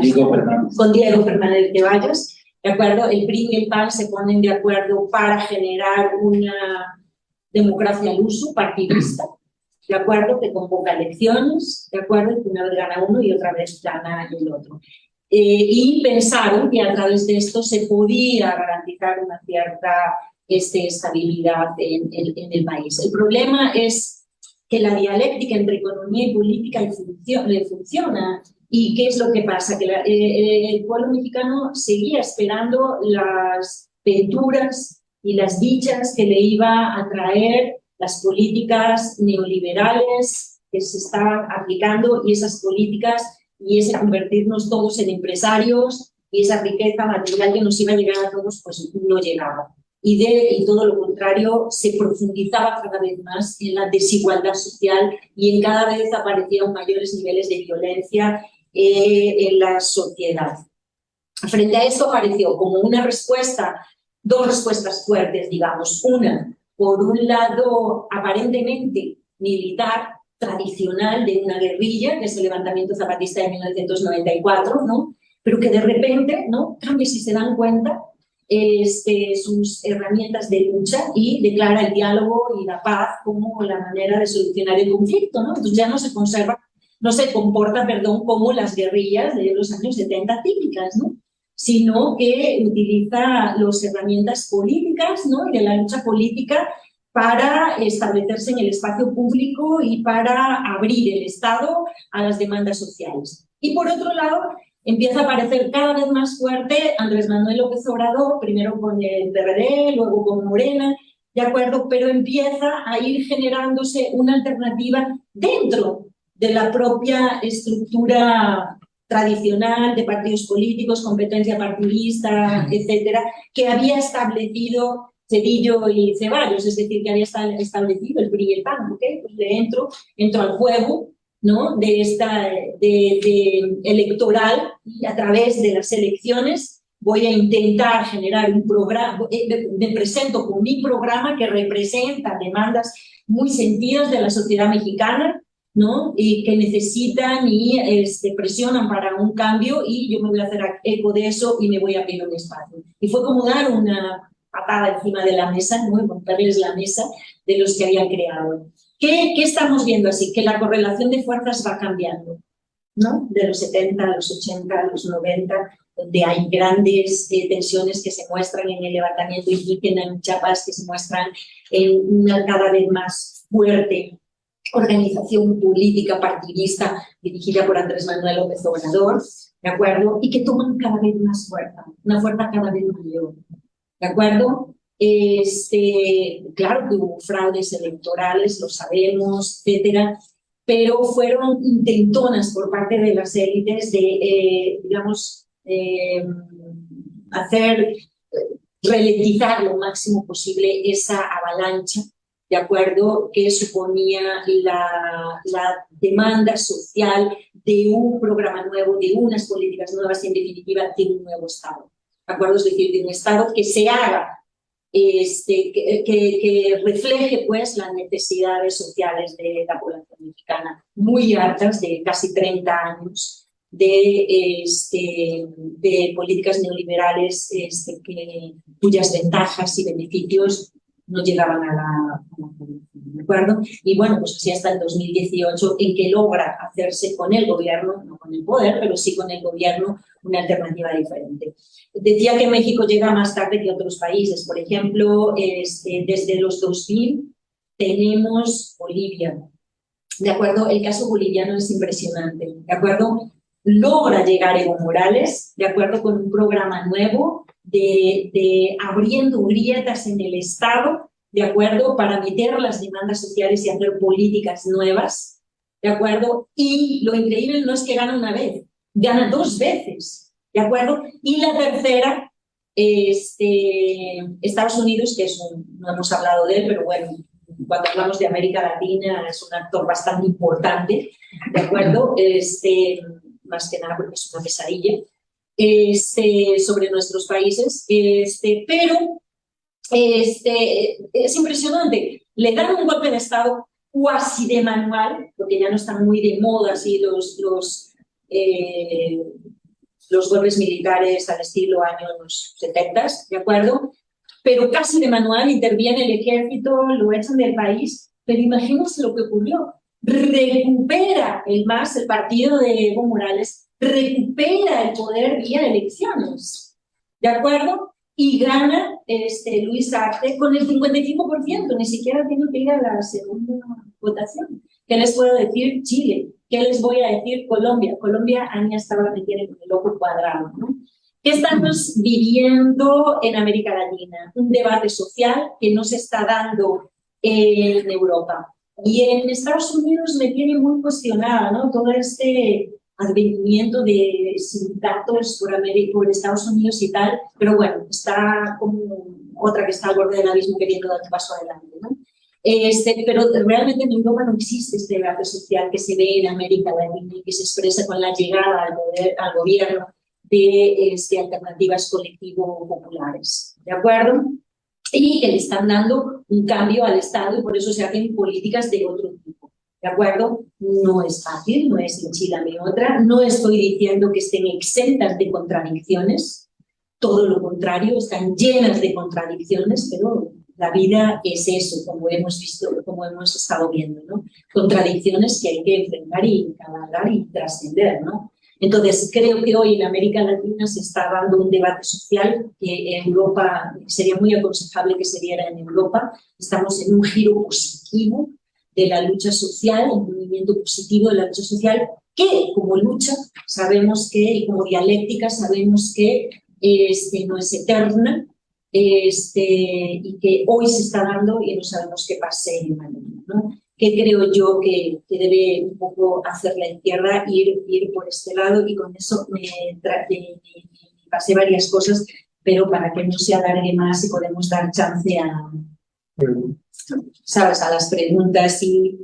Speaker 1: Diego.
Speaker 2: Con Diego Fernández de Vallas, ¿de acuerdo? El PRI y el PAN se ponen de acuerdo para generar una democracia al uso partidista, ¿de acuerdo? Que convoca elecciones, ¿de acuerdo? Que una vez gana uno y otra vez gana el otro. Eh, y pensaron que a través de esto se podía garantizar una cierta este, estabilidad en, el país. El problema es que la dialéctica entre economía y política le funciona. ¿Y qué es lo que pasa? Que eh, el pueblo mexicano seguía esperando las venturas y las dichas que le iba a traer las políticas neoliberales que se estaban aplicando y esas políticas y ese convertirnos todos en empresarios y esa riqueza material que nos iba a llegar a todos, pues no llegaba. Y, de, y todo lo contrario, se profundizaba cada vez más en la desigualdad social y en cada vez aparecían mayores niveles de violencia eh, en la sociedad. Frente a esto apareció como una respuesta, dos respuestas fuertes, digamos. Una, por un lado aparentemente militar, tradicional de una guerrilla, que es el levantamiento zapatista de 1994, ¿no? pero que de repente ¿no? cambia, si se dan cuenta, este, sus herramientas de lucha y declara el diálogo y la paz como la manera de solucionar el conflicto. ¿no? Entonces ya no se conserva, no se comporta, perdón, como las guerrillas de los años 70 típicas, ¿no? Sino que utiliza las herramientas políticas ¿no? de la lucha política para establecerse en el espacio público y para abrir el Estado a las demandas sociales. Y por otro lado, empieza a aparecer cada vez más fuerte Andrés Manuel López Obrador, primero con el PRD, luego con Morena, ¿de acuerdo? Pero empieza a ir generándose una alternativa dentro de la propia estructura tradicional de partidos políticos, competencia partidista, etcétera, que había establecido Cedillo y Ceballos, es decir, que había establecido el PRI y el PAN, ¿ok? Pues le entro, entro al juego, ¿no? De esta, de, electoral y a través de las elecciones voy a intentar generar un programa, eh, me presento con mi programa que representa demandas muy sentidas de la sociedad mexicana, ¿no? Y que necesitan y este, presionan para un cambio y yo me voy a hacer eco de eso y me voy a pedir un espacio. Y fue como dar una patada encima de la mesa, ¿no? romperles la mesa de los que habían creado. ¿Qué, ¿Qué, estamos viendo así? Que la correlación de fuerzas va cambiando, ¿no? De los 70 a los 80, a los 90, donde hay grandes eh, tensiones que se muestran en el levantamiento indígena en Chiapas, que se muestran en una cada vez más fuerte organización política partidista dirigida por Andrés Manuel López Obrador, ¿de acuerdo? Y que toman cada vez más fuerza, una fuerza cada vez mayor, ¿de acuerdo? Este, claro que hubo fraudes electorales, lo sabemos, etcétera, pero fueron intentonas por parte de las élites de, eh, digamos, eh, hacer, eh, ralentizar lo máximo posible esa avalancha ¿de acuerdo?, que suponía la, la demanda social de un programa nuevo, de unas políticas nuevas y en definitiva de un nuevo Estado. ¿De acuerdo? Es decir, de un Estado que se haga este, que, que, refleje pues las necesidades sociales de la población mexicana, muy altas, de casi 30 años, de, este, de políticas neoliberales este, que, cuyas ventajas y beneficios no llegaban a la, ¿de acuerdo? Y bueno, pues así hasta el 2018, en que logra hacerse con el gobierno, no con el poder, pero sí con el gobierno, una alternativa diferente. Decía que México llega más tarde que otros países. Por ejemplo, este, desde los 2000 tenemos Bolivia. ¿De acuerdo? El caso boliviano es impresionante. ¿De acuerdo? Logra llegar Evo Morales, ¿de acuerdo? Con un programa nuevo de, abriendo grietas en el Estado, ¿de acuerdo? Para meter las demandas sociales y hacer políticas nuevas, ¿de acuerdo? Y lo increíble no es que gana una vez, gana dos veces, ¿de acuerdo? Y la tercera, este, Estados Unidos, que es un, no hemos hablado de él, pero bueno, cuando hablamos de América Latina es un actor bastante importante, ¿de acuerdo? Este, más que nada porque es una pesadilla, este, sobre nuestros países, este, pero este, es impresionante, le dan un golpe de Estado cuasi de manual, porque ya no están muy de moda así los, eh, golpes militares al estilo años 70, ¿de acuerdo? Pero casi de manual interviene el ejército, lo echan del país, pero imagínense lo que ocurrió. Recupera el MAS, el partido de Evo Morales, recupera el poder vía elecciones, ¿de acuerdo? Y gana este, Luis Arce con el 55%, ni siquiera tiene que ir a la segunda votación. ¿Qué les puedo decir? Chile. ¿Qué les voy a decir? Colombia. Colombia, Ania estaba metiendo con el ojo cuadrado. ¿Qué estamos viviendo en América Latina? Un debate social que no se está dando en Europa. Y en Estados Unidos me tiene muy cuestionada ¿no? todo este advenimiento de sindicatos por, América, por Estados Unidos y tal, pero bueno, está como otra que está al borde del abismo queriendo dar un paso adelante. ¿no? Este, pero realmente en Europa no existe este debate social que se ve en América Latina y que se expresa con la llegada al, poder, al gobierno de este, alternativas colectivo-populares, ¿de acuerdo? Y que le están dando un cambio al Estado y por eso se hacen políticas de otro tipo, ¿de acuerdo? No es fácil, no es ni otra, no estoy diciendo que estén exentas de contradicciones, todo lo contrario, están llenas de contradicciones, pero la vida es eso, como hemos visto, como hemos estado viendo, ¿no? Contradicciones que hay que enfrentar y cabalgar y trascender, ¿no? Entonces, creo que hoy en América Latina se está dando un debate social que en Europa sería muy aconsejable que se diera en Europa. Estamos en un giro positivo de la lucha social, un movimiento positivo de la lucha social, que como lucha sabemos que, y como dialéctica sabemos que este, no es eterna, este, y que hoy se está dando y no sabemos qué pase mañana, ¿no? que creo yo que, que, debe un poco hacer la izquierda, ir, ir por este lado y con eso me, me, pasé varias cosas, pero para que no se alargue más y podemos dar chance a, ¿sabes? a las preguntas y,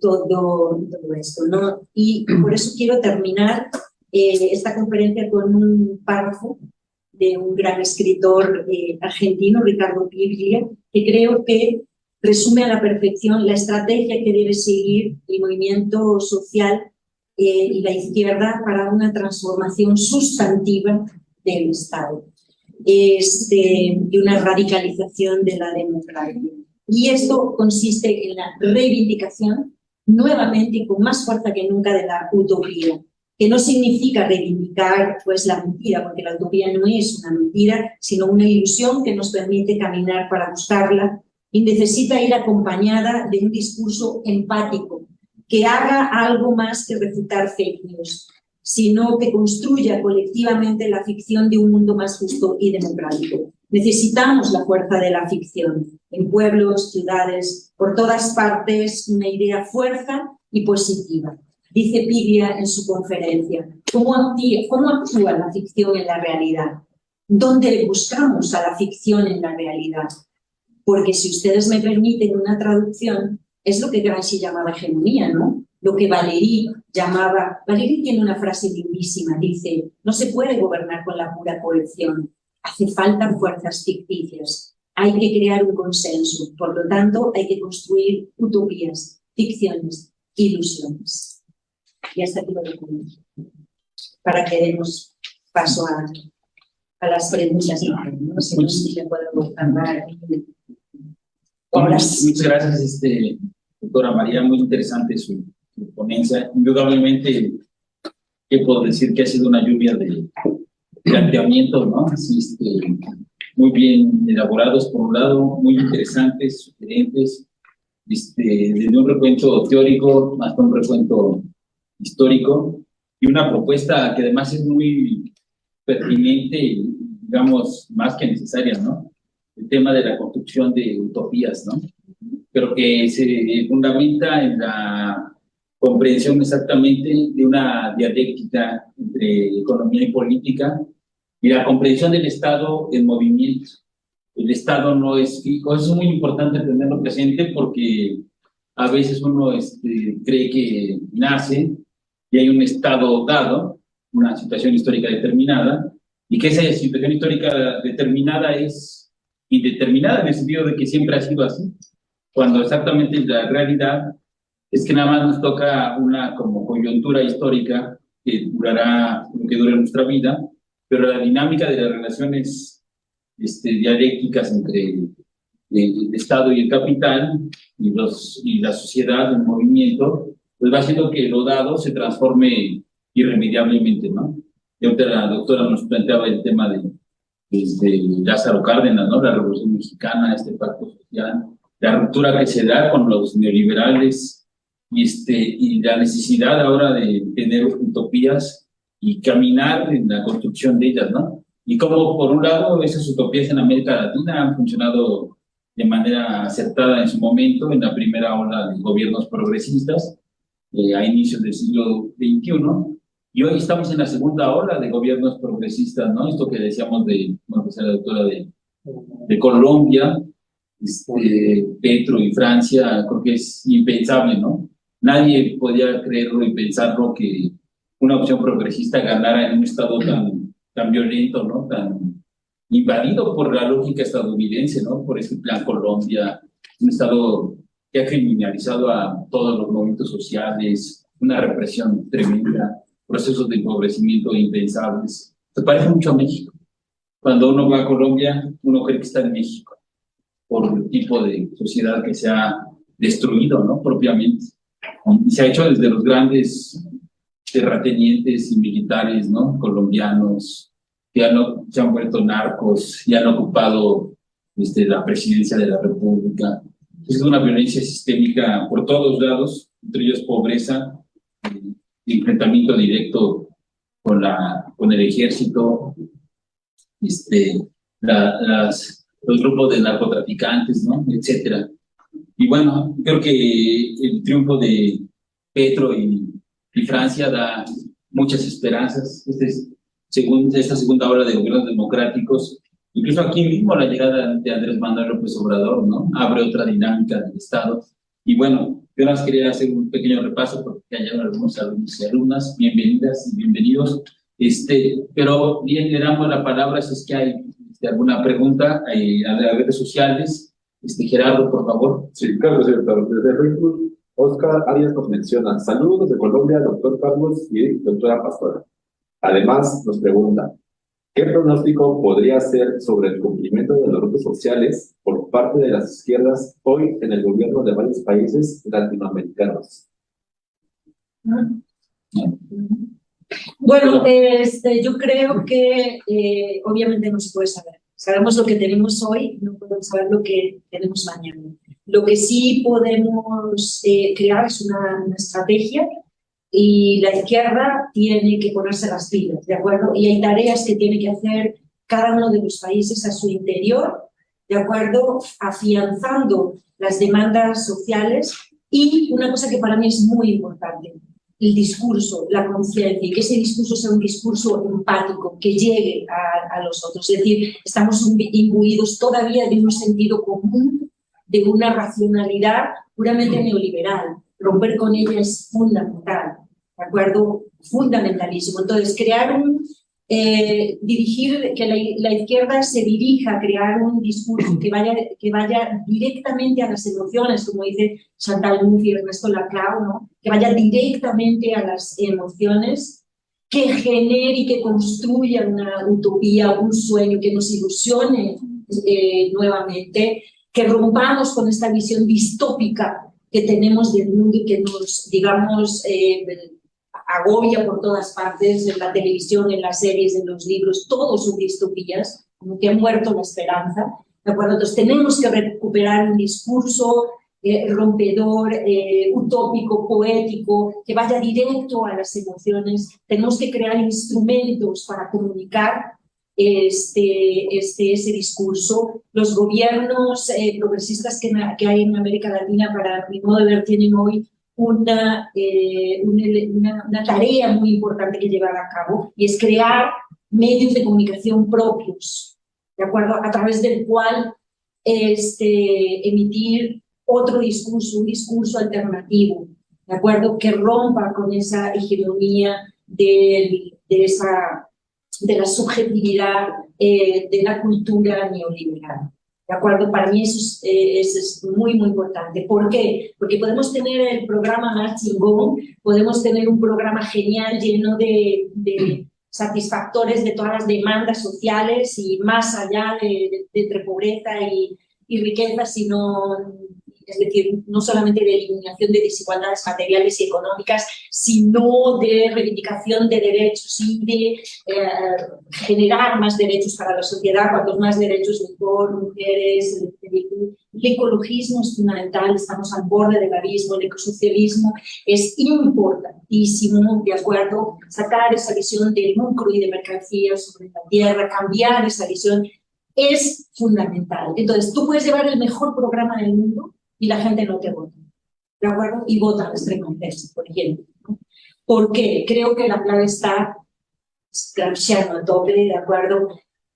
Speaker 2: todo esto. ¿no? Y por eso quiero terminar eh, esta conferencia con un párrafo de un gran escritor eh, argentino, Ricardo Piglia, que creo que resume a la perfección la estrategia que debe seguir el movimiento social eh, y la izquierda para una transformación sustantiva del Estado este, y una radicalización de la democracia. Y esto consiste en la reivindicación nuevamente y con más fuerza que nunca de la utopía, que no significa reivindicar pues, la mentira, porque la utopía no es una mentira, sino una ilusión que nos permite caminar para buscarla y necesita ir acompañada de un discurso empático, que haga algo más que refutar fake news, sino que construya colectivamente la ficción de un mundo más justo y democrático. Necesitamos la fuerza de la ficción, en pueblos, ciudades, por todas partes, una idea fuerza y positiva dice Piglia en su conferencia, ¿cómo, ¿cómo actúa la ficción en la realidad? ¿Dónde buscamos a la ficción en la realidad? porque si ustedes me permiten una traducción, es lo que Gramsci llamaba hegemonía, ¿no? Lo que Valéry llamaba... Valéry tiene una frase lindísima, dice, no se puede gobernar con la pura colección, hace falta fuerzas ficticias, hay que crear un consenso, por lo tanto hay que construir utopías, ficciones, ilusiones. Y hasta aquí lo documento, para que demos paso a, a las preguntas. No sé si me puedo hablar.
Speaker 1: Muchas gracias, este, doctora María, muy interesante su, ponencia. Indudablemente, ¿qué puedo decir? Que ha sido una lluvia de planteamientos, ¿no? Este, muy bien elaborados, por un lado, muy interesantes, sugerentes, este, desde un recuento teórico hasta un recuento histórico, y una propuesta que además es muy pertinente digamos, más que necesaria, ¿no? el tema de la construcción de utopías, ¿no? Pero que se fundamenta en la comprensión exactamente de una dialéctica entre economía y política y la comprensión del Estado en movimiento. El Estado no es fijo, eso es muy importante tenerlo presente porque a veces uno este, cree que nace y hay un Estado dado, una situación histórica determinada, y que esa situación histórica determinada es indeterminada en el sentido de que siempre ha sido así, cuando exactamente la realidad es que nada más nos toca una como coyuntura histórica que durará lo que dure nuestra vida, pero la dinámica de las relaciones este, dialécticas entre el, Estado y el capital y, los, y la sociedad en movimiento, pues va haciendo que lo dado se transforme irremediablemente, ¿no? Y ahorita la doctora nos planteaba el tema de desde Lázaro Cárdenas, ¿no? La Revolución Mexicana, este pacto social, la ruptura que se da con los neoliberales y, este, y la necesidad ahora de tener utopías y caminar en la construcción de ellas, ¿no? Y como, por un lado, esas utopías en América Latina han funcionado de manera acertada en su momento, en la primera ola de gobiernos progresistas, eh, a inicios del siglo XXI, y hoy estamos en la segunda ola de gobiernos progresistas, ¿no? Esto que decíamos de, bueno, pues la doctora de, de Colombia, este, Petro y Francia, creo que es impensable, ¿no? Nadie podía creerlo y pensarlo que una opción progresista ganara en un estado tan, tan violento, ¿no? Tan invadido por la lógica estadounidense, ¿no? Por ese plan Colombia, un estado que ha criminalizado a todos los movimientos sociales, una represión tremenda procesos de empobrecimiento impensables. Se parece mucho a México. Cuando uno va a Colombia, uno cree que está en México, por el tipo de sociedad que se ha destruido, ¿no? Propiamente. Se ha hecho desde los grandes terratenientes y militares, ¿no? Colombianos, que han, se han vuelto narcos y han ocupado este, la presidencia de la República. Es una violencia sistémica por todos lados, entre ellos pobreza, enfrentamiento directo con, la, con el ejército, este, las, los grupos de narcotraficantes, ¿no? etcétera. Y bueno, creo que el triunfo de Petro y, y Francia da muchas esperanzas. Este es, según esta segunda hora de gobiernos democráticos, incluso aquí mismo la llegada de Andrés Manuel López Obrador, ¿no? Abre otra dinámica del Estado. Y bueno, yo más quería hacer un pequeño repaso porque hay algunos alumnos y alumnas, bienvenidas y bienvenidos. Este, pero bien, le damos la palabra si es que hay este, alguna pregunta eh, a las redes sociales. Este, Gerardo, por favor.
Speaker 3: Sí, claro, doctor. Desde Facebook, Oscar Arias nos menciona, saludos de Colombia, doctor Carlos y doctora Pastora. Además, nos pregunta, ¿Qué pronóstico podría hacer sobre el cumplimiento de los grupos sociales por parte de las izquierdas hoy en el gobierno de varios países latinoamericanos?
Speaker 2: Bueno, este, yo creo que eh, obviamente no se puede saber. Sabemos lo que tenemos hoy, no podemos saber lo que tenemos mañana. Lo que sí podemos eh, crear es una, una estrategia y la izquierda tiene que ponerse las pilas, ¿de acuerdo? Y hay tareas que tiene que hacer cada uno de los países a su interior, ¿de acuerdo? Afianzando las demandas sociales y una cosa que para mí es muy importante, el discurso, la conciencia, y que ese discurso sea un discurso empático, que llegue a, a, los otros. Es decir, estamos imbuidos todavía de un sentido común de una racionalidad puramente neoliberal. Romper con ella es fundamental, ¿de acuerdo? Fundamentalismo. Entonces, crear un, eh, dirigir, que la, izquierda se dirija a crear un discurso que vaya, que vaya directamente a las emociones, como dice Chantal Mouffe y Ernesto Laclau, ¿no? que vaya directamente a las emociones, que genere y que construya una utopía, un sueño, que nos ilusione eh, nuevamente, que rompamos con esta visión distópica que tenemos del mundo y que nos, digamos, eh, agobia por todas partes, en la televisión, en las series, en los libros, todos son distopías, como que ha muerto la esperanza. ¿de acuerdo? Entonces tenemos que recuperar un discurso eh, rompedor, eh, utópico, poético, que vaya directo a las emociones. Tenemos que crear instrumentos para comunicar este, este, ese discurso. Los gobiernos eh, progresistas que, que hay en América Latina, para mi modo de ver, tienen hoy eh, una, una, tarea muy importante que llevar a cabo y es crear medios de comunicación propios, ¿de acuerdo? A través del cual este, emitir otro discurso, un discurso alternativo, ¿de acuerdo? Que rompa con esa hegemonía de, de, esa, de la subjetividad eh, de la cultura neoliberal. ¿De acuerdo? Para mí eso es, eh, muy, muy importante. ¿Por qué? Porque podemos tener el programa más chingón, podemos tener un programa genial lleno de, satisfactores de todas las demandas sociales y más allá de, entre pobreza y, y riqueza, sino es decir, no solamente de eliminación de desigualdades materiales y económicas, sino de reivindicación de derechos y de eh, generar más derechos para la sociedad, cuantos más derechos mejor, mujeres, el, ecologismo es fundamental, estamos al borde del abismo, el ecosocialismo es importantísimo, de acuerdo, sacar esa visión de lucro y de mercancías sobre la tierra, cambiar esa visión es fundamental. Entonces, tú puedes llevar el mejor programa del mundo, y la gente no te vota. ¿De acuerdo? Y vota a extrema derecha, por ejemplo. ¿Por qué? Creo que la clave está Gramsciano a tope, ¿de acuerdo?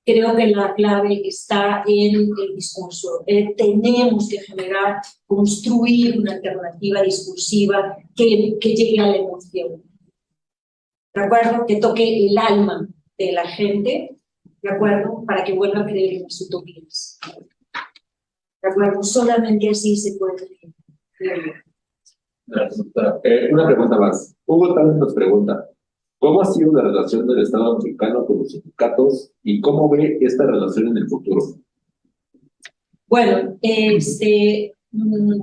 Speaker 2: Creo que la clave está en el discurso. Eh, tenemos que generar, construir una alternativa discursiva que, que llegue a la emoción. ¿De acuerdo? Que toque el alma de la gente, ¿de acuerdo? Para que vuelva a creer en las utopías. Solamente así se puede.
Speaker 3: Gracias, doctora. Eh, una pregunta más. Hugo también nos pregunta, ¿cómo ha sido la relación del Estado mexicano con los sindicatos y cómo ve esta relación en el futuro?
Speaker 2: Bueno, este,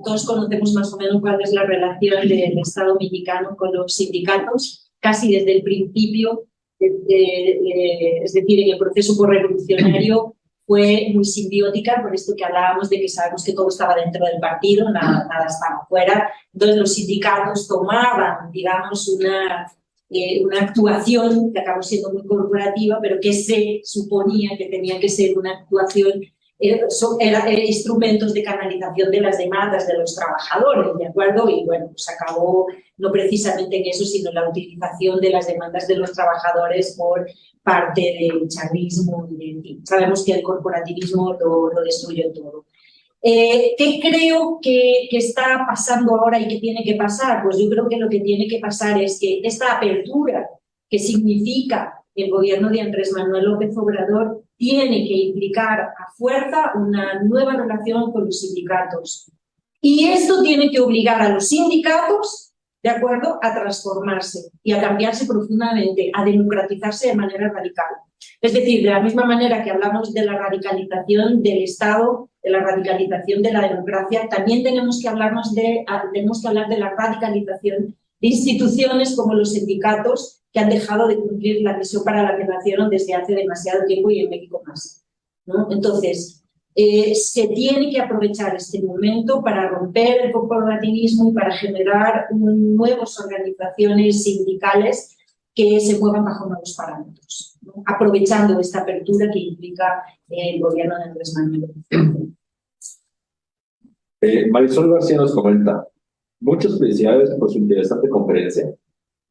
Speaker 2: todos conocemos más o menos cuál es la relación del Estado mexicano con los sindicatos, casi desde el principio, es decir, en el proceso revolucionario fue muy simbiótica, por esto que hablábamos de que sabemos que todo estaba dentro del partido, nada, nada estaba fuera. Entonces los sindicatos tomaban, digamos, una, eh, una actuación que acabó siendo muy corporativa, pero que se suponía que tenía que ser una actuación eran era, instrumentos de canalización de las demandas de los trabajadores, ¿de acuerdo? Y bueno, pues acabó no precisamente en eso, sino en la utilización de las demandas de los trabajadores por parte del chavismo sabemos que el corporativismo lo, lo destruyó todo. Eh, ¿Qué creo que, que, está pasando ahora y que tiene que pasar? Pues yo creo que lo que tiene que pasar es que esta apertura que significa el gobierno de Andrés Manuel López Obrador tiene que implicar a fuerza una nueva relación con los sindicatos. Y esto tiene que obligar a los sindicatos, ¿de acuerdo?, a transformarse y a cambiarse profundamente, a democratizarse de manera radical. Es decir, de la misma manera que hablamos de la radicalización del Estado, de la radicalización de la democracia, también tenemos que, hablarnos de, tenemos que hablar de la radicalización de instituciones como los sindicatos que han dejado de cumplir la misión para la que nacieron desde hace demasiado tiempo y en México más. Entonces, eh, se tiene que aprovechar este momento para romper el corporativismo y para generar nuevas organizaciones sindicales que se muevan bajo nuevos parámetros, aprovechando esta apertura que implica el gobierno de Andrés Manuel.
Speaker 3: Eh, Marisol García nos comenta, muchas felicidades por su interesante conferencia.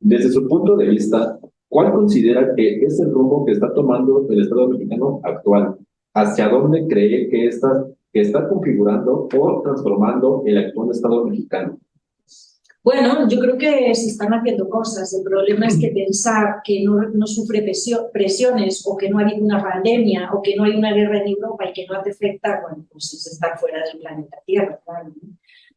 Speaker 3: Desde su punto de vista, ¿cuál considera que es el rumbo que está tomando el Estado mexicano actual? ¿Hacia dónde cree que está configurando o transformando el actual Estado mexicano?
Speaker 2: Bueno, yo creo que se están haciendo cosas. El problema es que pensar que no, no, sufre presiones o que no ha habido una pandemia o que no hay una guerra en Europa y que no hace afecta, bueno, pues es estar fuera del planeta Tierra. Claro.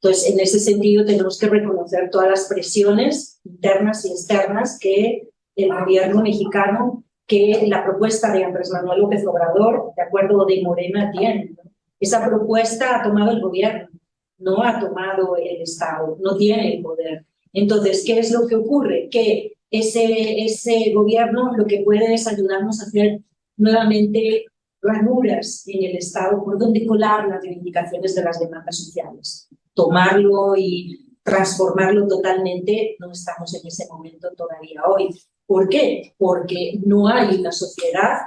Speaker 2: Entonces, en ese sentido, tenemos que reconocer todas las presiones internas y externas que el gobierno mexicano, que la propuesta de Andrés Manuel López Obrador, de acuerdo de Morena, tiene. Esa propuesta ha tomado el gobierno no ha tomado el Estado, no tiene el poder. Entonces, ¿qué es lo que ocurre? Que ese, ese gobierno lo que puede es ayudarnos a hacer nuevamente ranuras en el Estado por donde colar las reivindicaciones de las demandas sociales. Tomarlo y transformarlo totalmente, no estamos en ese momento todavía hoy. ¿Por qué? Porque no hay una sociedad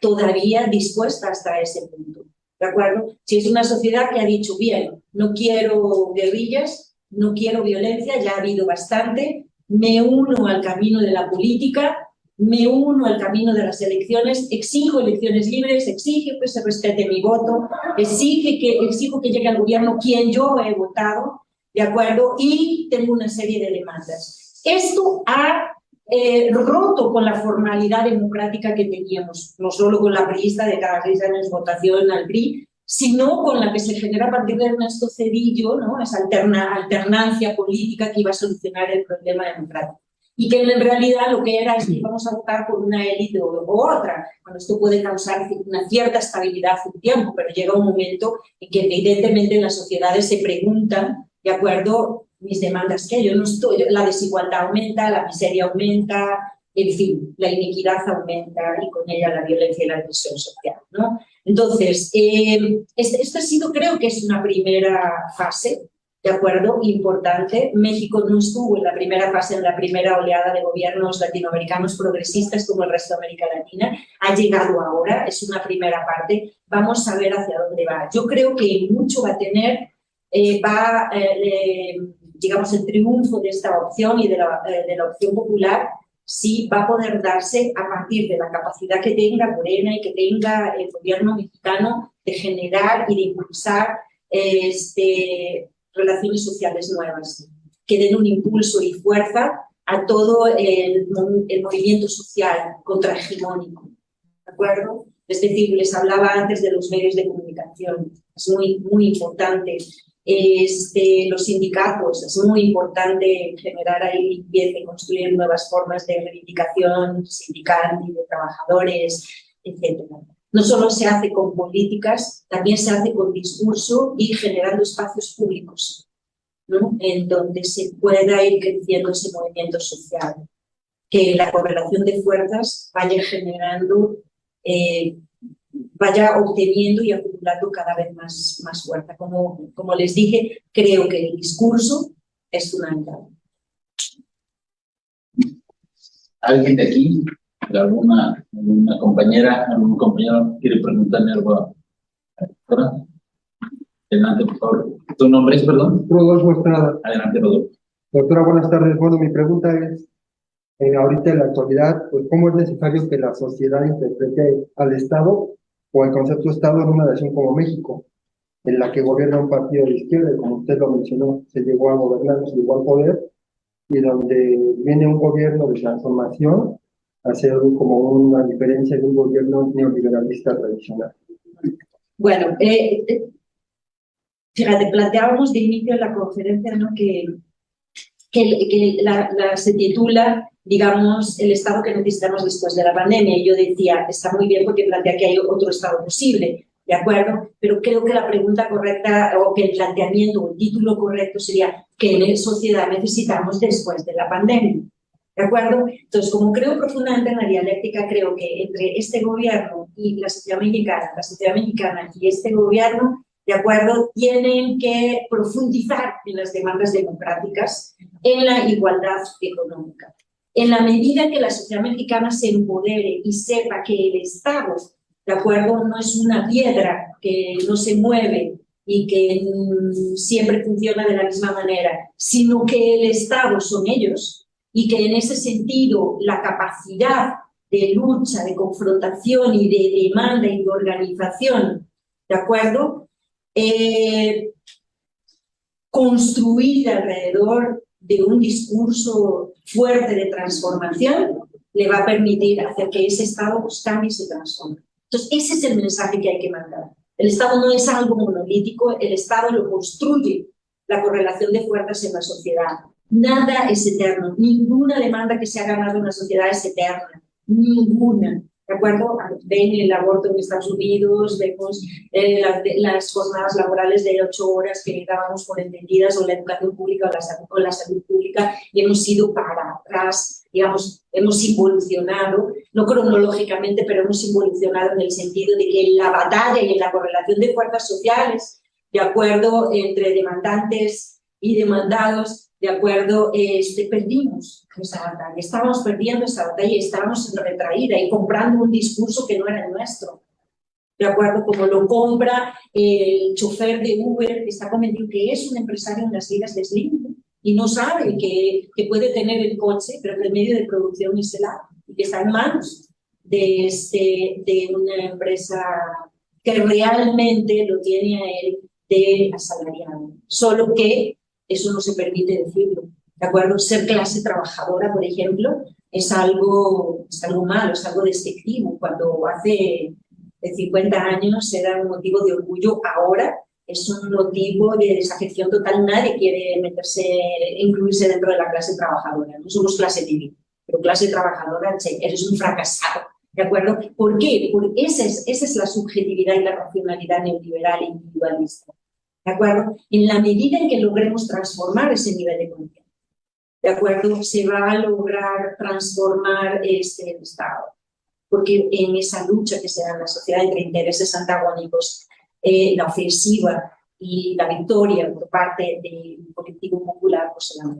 Speaker 2: todavía dispuesta hasta ese punto. ¿De acuerdo? Si es una sociedad que ha dicho, bien, no quiero guerrillas, no quiero violencia, ya ha habido bastante, me uno al camino de la política, me uno al camino de las elecciones, exijo elecciones libres, exijo que se respete mi voto, exige que, exijo que llegue al gobierno quien yo he votado, ¿de acuerdo? Y tengo una serie de demandas. Esto ha eh, roto con la formalidad democrática que teníamos, no solo con la lista de cada seis años votación al PRI, sino con la que se genera a partir de Ernesto Cedillo, ¿no? esa alterna, alternancia política que iba a solucionar el problema democrático. Y que en realidad lo que era es que íbamos a votar por una élite o, otra. Bueno, esto puede causar una cierta estabilidad un tiempo, pero llega un momento en que evidentemente las sociedades se preguntan, de acuerdo, mis demandas que yo no estoy, la desigualdad aumenta, la miseria aumenta, en fin, la iniquidad aumenta y con ella la violencia y la agresión social. ¿no? Entonces, eh, este, esta ha sido, creo que es una primera fase, ¿de acuerdo? Importante. México no estuvo en la primera fase, en la primera oleada de gobiernos latinoamericanos progresistas como el resto de América Latina. Ha llegado ahora, es una primera parte. Vamos a ver hacia dónde va. Yo creo que mucho va a tener, eh, va... Eh, digamos, el triunfo de esta opción y de la, eh, de la opción popular sí va a poder darse a partir de la capacidad que tenga Morena y que tenga el gobierno mexicano de generar y de impulsar este, relaciones sociales nuevas, que den un impulso y fuerza a todo el, movimiento social contrahegemónico. ¿De acuerdo? Es decir, les hablaba antes de los medios de comunicación. Es muy, muy importante este, los sindicatos, es muy importante generar ahí limpieza y construir nuevas formas de reivindicación sindical y de trabajadores, etc. No solo se hace con políticas, también se hace con discurso y generando espacios públicos, ¿no? en donde se pueda ir creciendo ese movimiento social. Que la correlación de fuerzas vaya generando eh, vaya obteniendo y acumulando cada vez más, más fuerza. Como, como les dije, creo que el discurso es fundamental.
Speaker 1: ¿Alguien de aquí, alguna, alguna compañera, algún compañero quiere preguntarme algo? Adelante, por favor. ¿Tu nombre es, perdón?
Speaker 4: Rodolfo Estrada.
Speaker 1: Adelante, Rodolfo.
Speaker 4: Doctora, buenas tardes. Bueno, mi pregunta es, eh, ahorita en la actualidad, pues, ¿cómo es necesario que la sociedad interprete al Estado o el concepto Estado en una nación como México, en la que gobierna un partido de izquierda, como usted lo mencionó, se llegó a gobernar, se llegó al poder, y donde viene un gobierno de transformación a ser como una diferencia de un gobierno neoliberalista tradicional.
Speaker 2: Bueno, eh, eh, fíjate, planteábamos de inicio en la conferencia ¿no? que, que, la, se titula digamos, el Estado que necesitamos después de la pandemia. Y yo decía, está muy bien porque plantea que hay otro Estado posible, ¿de acuerdo? Pero creo que la pregunta correcta o que el planteamiento o el título correcto sería ¿qué sociedad necesitamos después de la pandemia? ¿De acuerdo? Entonces, como creo profundamente en la dialéctica, creo que entre este gobierno y la sociedad mexicana, la sociedad mexicana y este gobierno, ¿de acuerdo? Tienen que profundizar en las demandas democráticas, en la igualdad económica. En la medida que la sociedad mexicana se empodere y sepa que el Estado, ¿de acuerdo? No es una piedra que no se mueve y que mm, siempre funciona de la misma manera, sino que el Estado son ellos y que en ese sentido la capacidad de lucha, de confrontación y de demanda y de organización, ¿de acuerdo? eh, construir alrededor de un discurso fuerte de transformación le va a permitir hacer que ese Estado pues, cambie y se transforme. Entonces, ese es el mensaje que hay que mandar. El Estado no es algo monolítico, el Estado lo construye la correlación de fuerzas en la sociedad. Nada es eterno, ninguna demanda que se ha ganado en la sociedad es eterna, ninguna. ¿De acuerdo? Ven el aborto en Estados Unidos, vemos eh, las jornadas laborales de ocho horas que dábamos por entendidas, o la educación pública o la, salud, o la salud pública, y hemos ido para atrás, digamos, hemos involucionado, no cronológicamente, pero hemos involucionado en el sentido de que en la batalla y en la correlación de fuerzas sociales, de acuerdo entre demandantes y demandados, de acuerdo, este, perdimos esa batalla, estábamos perdiendo esa batalla y estábamos en retraída y comprando un discurso que no era nuestro. De acuerdo, como lo compra el chofer de Uber que está convencido que es un empresario en las ligas de Slim y no sabe que, que puede tener el coche, pero el medio de producción es el app y que está en manos de, este, de una empresa que realmente lo tiene a él de asalariado. Solo que eso no se permite decirlo. ¿De acuerdo? Ser clase trabajadora, por ejemplo, es algo, es algo malo, es algo despectivo. Cuando hace 50 años era un motivo de orgullo, ahora es un motivo de desafección total. Nadie quiere meterse, incluirse dentro de la clase trabajadora. No somos clase civil, pero clase trabajadora, eres un fracasado. ¿De acuerdo? ¿Por qué? Porque esa es, esa es la subjetividad y la racionalidad neoliberal e individualista. ¿De acuerdo? En la medida en que logremos transformar ese nivel de conciencia, ¿de acuerdo? Se va a lograr transformar este Estado. Porque en esa lucha que se da en la sociedad entre intereses antagónicos, eh, la ofensiva y la victoria por parte del colectivo popular, pues se
Speaker 1: la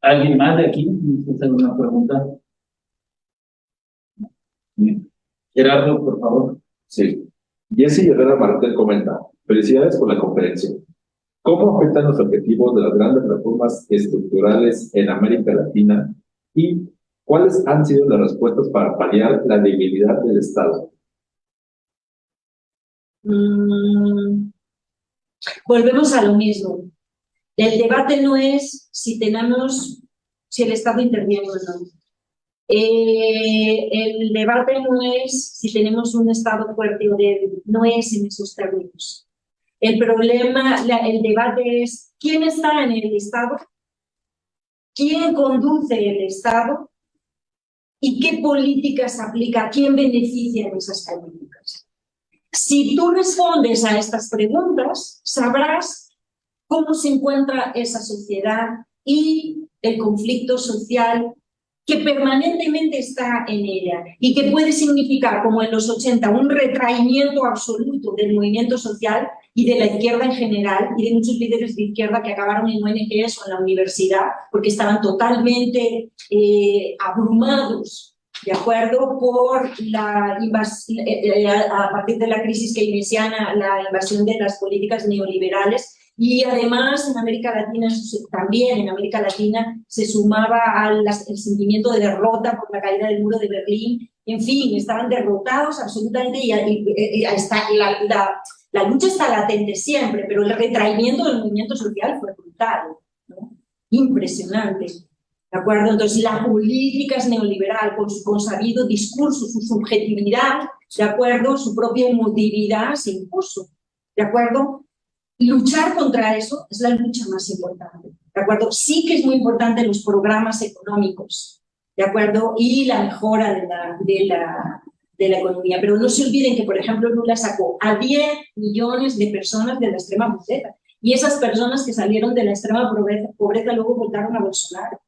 Speaker 1: ¿Alguien más de aquí? ¿Hacer una pregunta? Gerardo, por favor.
Speaker 3: Sí. Jesse Herrera Martel comenta, felicidades por la conferencia. ¿Cómo afectan los objetivos de las grandes reformas estructurales en América Latina y cuáles han sido las respuestas para paliar la debilidad del Estado?
Speaker 2: Mm, volvemos a lo mismo. El debate no es si tenemos, si el Estado interviene o no. Eh, el debate no es si tenemos un Estado fuerte o débil, no es en esos términos. El problema, el debate es quién está en el Estado, quién conduce el Estado y qué políticas aplica, quién beneficia en esas políticas. Si tú respondes a estas preguntas, sabrás cómo se encuentra esa sociedad y el conflicto social que permanentemente está en ella y que puede significar, como en los 80, un retraimiento absoluto del movimiento social y de la izquierda en general y de muchos líderes de izquierda que acabaron en ONGs o en la universidad porque estaban totalmente eh, abrumados ¿de acuerdo? Por la invasión, eh, eh, a partir de la crisis keynesiana, la invasión de las políticas neoliberales y además en América Latina, también en América Latina, se sumaba al sentimiento de derrota por la caída del muro de Berlín. En fin, estaban derrotados absolutamente y, está, la, la, la, lucha está latente siempre, pero el retraimiento del movimiento social fue brutal, ¿no? impresionante. ¿De acuerdo? Entonces, la política es neoliberal, con su consabido discurso, su subjetividad, ¿de acuerdo? Su propia emotividad se impuso, ¿de acuerdo? Luchar contra eso es la lucha más importante, ¿de acuerdo? Sí que es muy importante los programas económicos, ¿de acuerdo? Y la mejora de la, de la, de la economía, pero no se olviden que, por ejemplo, Lula sacó a 10 millones de personas de la extrema pobreza, y esas personas que salieron de la extrema pobreza, pobreza luego votaron a Bolsonaro.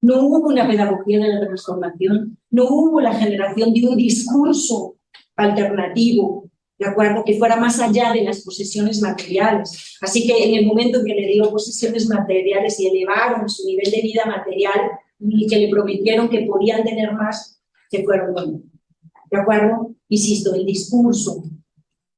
Speaker 2: No hubo una pedagogía de la transformación, no hubo la generación de un discurso alternativo ¿de acuerdo? Que fuera más allá de las posesiones materiales. Así que en el momento en que le dio posesiones materiales y elevaron su nivel de vida material y que le prometieron que podían tener más, se fueron bueno. ¿De acuerdo? Insisto, el discurso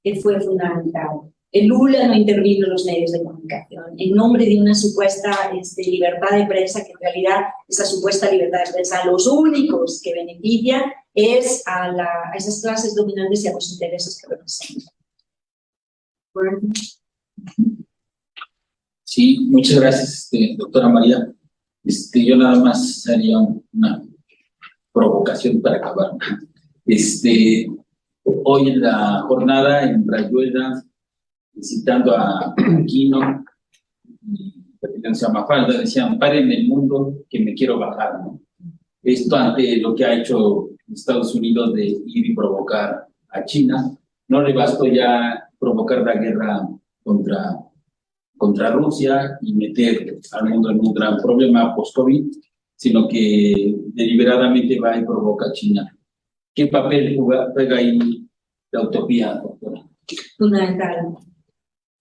Speaker 2: que fue fundamental. El Lula no intervino en los medios de comunicación en nombre de una supuesta este, libertad de prensa, que en realidad esa supuesta libertad de prensa los únicos que beneficia es a, la, a esas clases dominantes y a los intereses que representan.
Speaker 1: Sí, muchas gracias, este, doctora María. Este, yo nada más haría una provocación para acabar. Este, hoy en la jornada en Rayuela, visitando a Aquino, y se llama Falda, decían, paren el mundo que me quiero bajar. ¿no? Esto ante lo que ha hecho Estados Unidos de ir y provocar a China, no le bastó ya provocar la guerra contra, contra Rusia y meter al mundo en un gran problema post-COVID, sino que deliberadamente va y provoca a China. ¿Qué papel juega, ahí la utopía, doctora?
Speaker 2: Fundamental.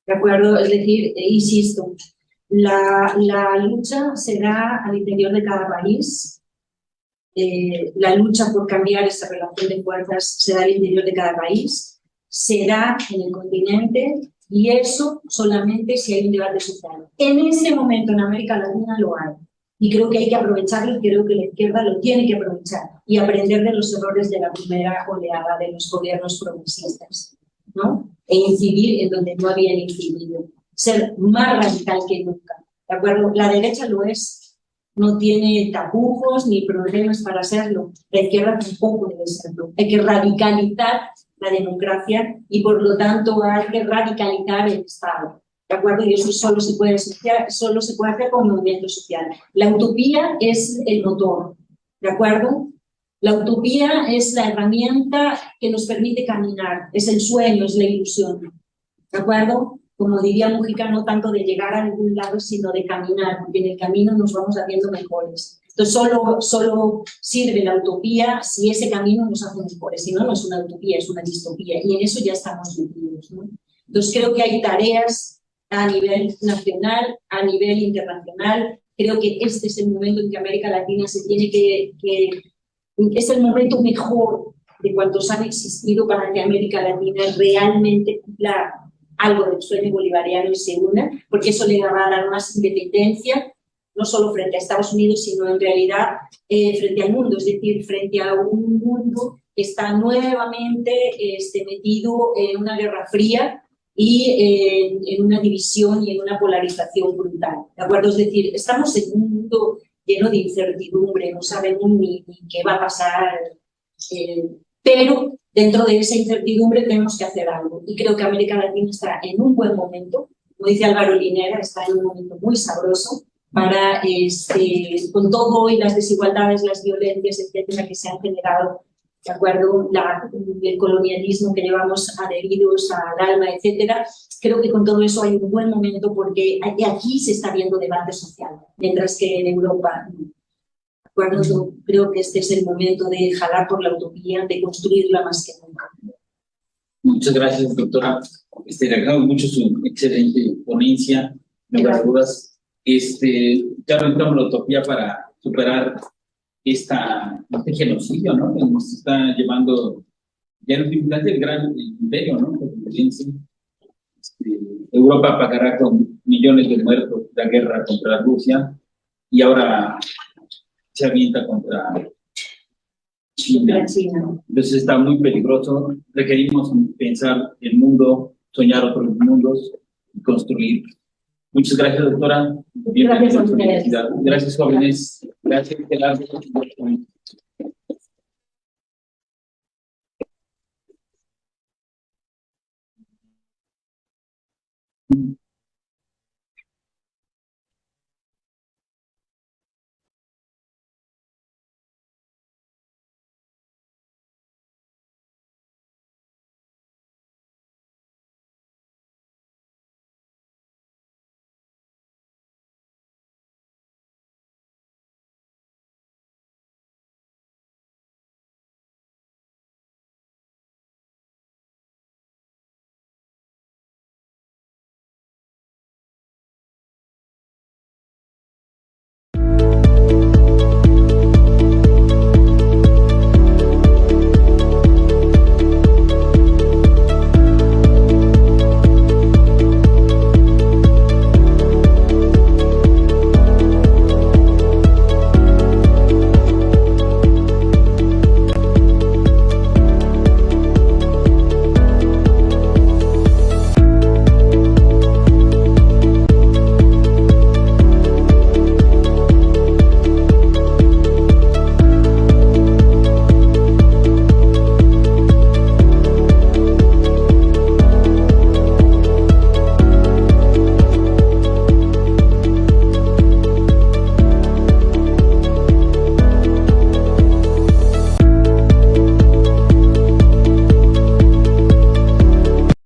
Speaker 2: ¿De acuerdo? Es decir, e insisto, la, la lucha será al interior de cada país, eh, la lucha por cambiar esa relación de fuerzas será al interior de cada país, será en el continente y eso solamente si hay un debate social. En ese momento en América Latina lo hay. Y creo que hay que aprovecharlo y creo que la izquierda lo tiene que aprovechar y aprender de los errores de la primera oleada de los gobiernos progresistas, ¿no? E incidir en donde no habían incidido. Ser más radical que nunca, ¿de acuerdo? La derecha lo es, no tiene tapujos ni problemas para hacerlo. La izquierda tampoco debe serlo. Hay que radicalizar la democracia y por lo tanto hay que radicalizar el Estado. ¿De acuerdo? Y eso solo se puede, solo se puede hacer con movimiento social. La utopía es el motor, ¿de acuerdo? La utopía es la herramienta que nos permite caminar, es el sueño, es la ilusión, ¿de acuerdo? Como diría Mujica, no tanto de llegar a ningún lado, sino de caminar, porque en el camino nos vamos haciendo mejores. Entonces, solo, solo sirve la utopía si ese camino nos hace mejores. Si no, no es una utopía, es una distopía. Y en eso ya estamos metidos. ¿no? Entonces, creo que hay tareas a nivel nacional, a nivel internacional. Creo que este es el momento en que América Latina se tiene que es el momento mejor de cuantos han existido para que América Latina realmente cumpla algo del sueño bolivariano y se una, porque eso le va a dar más independencia, no solo frente a Estados Unidos, sino en realidad eh, frente al mundo, es decir, frente a un mundo que está nuevamente este, metido en una guerra fría y eh, en una división y en una polarización brutal. ¿De acuerdo? Es decir, estamos en un mundo lleno de incertidumbre, no sabemos ni, qué va a pasar, eh, pero dentro de esa incertidumbre tenemos que hacer algo. Y creo que América Latina está en un buen momento, como dice Álvaro Linera, está en un momento muy sabroso, para, este, con todo y las desigualdades, las violencias, etcétera, que se han generado, ¿de acuerdo? La, el colonialismo que llevamos adheridos al alma, etcétera. Creo que con todo eso hay un buen momento porque aquí se está viendo debate social, mientras que en Europa ¿de acuerdo? creo que este es el momento de jalar por la utopía, de construirla más que nunca.
Speaker 1: Muchas gracias, doctora. Este, le agradezco mucho su excelente ponencia. Me dudas este, ya la utopía para superar esta, este genocidio, ¿no? Que nos está llevando ya en el gran imperio, ¿no? Este, Europa pagará con millones de muertos la guerra contra Rusia y ahora se avienta contra China. Entonces está muy peligroso. Requerimos pensar el mundo, soñar otros mundos y construir Muchas gracias, doctora.
Speaker 2: Gracias a ustedes.
Speaker 1: Gracias, jóvenes. Gracias, Gerardo.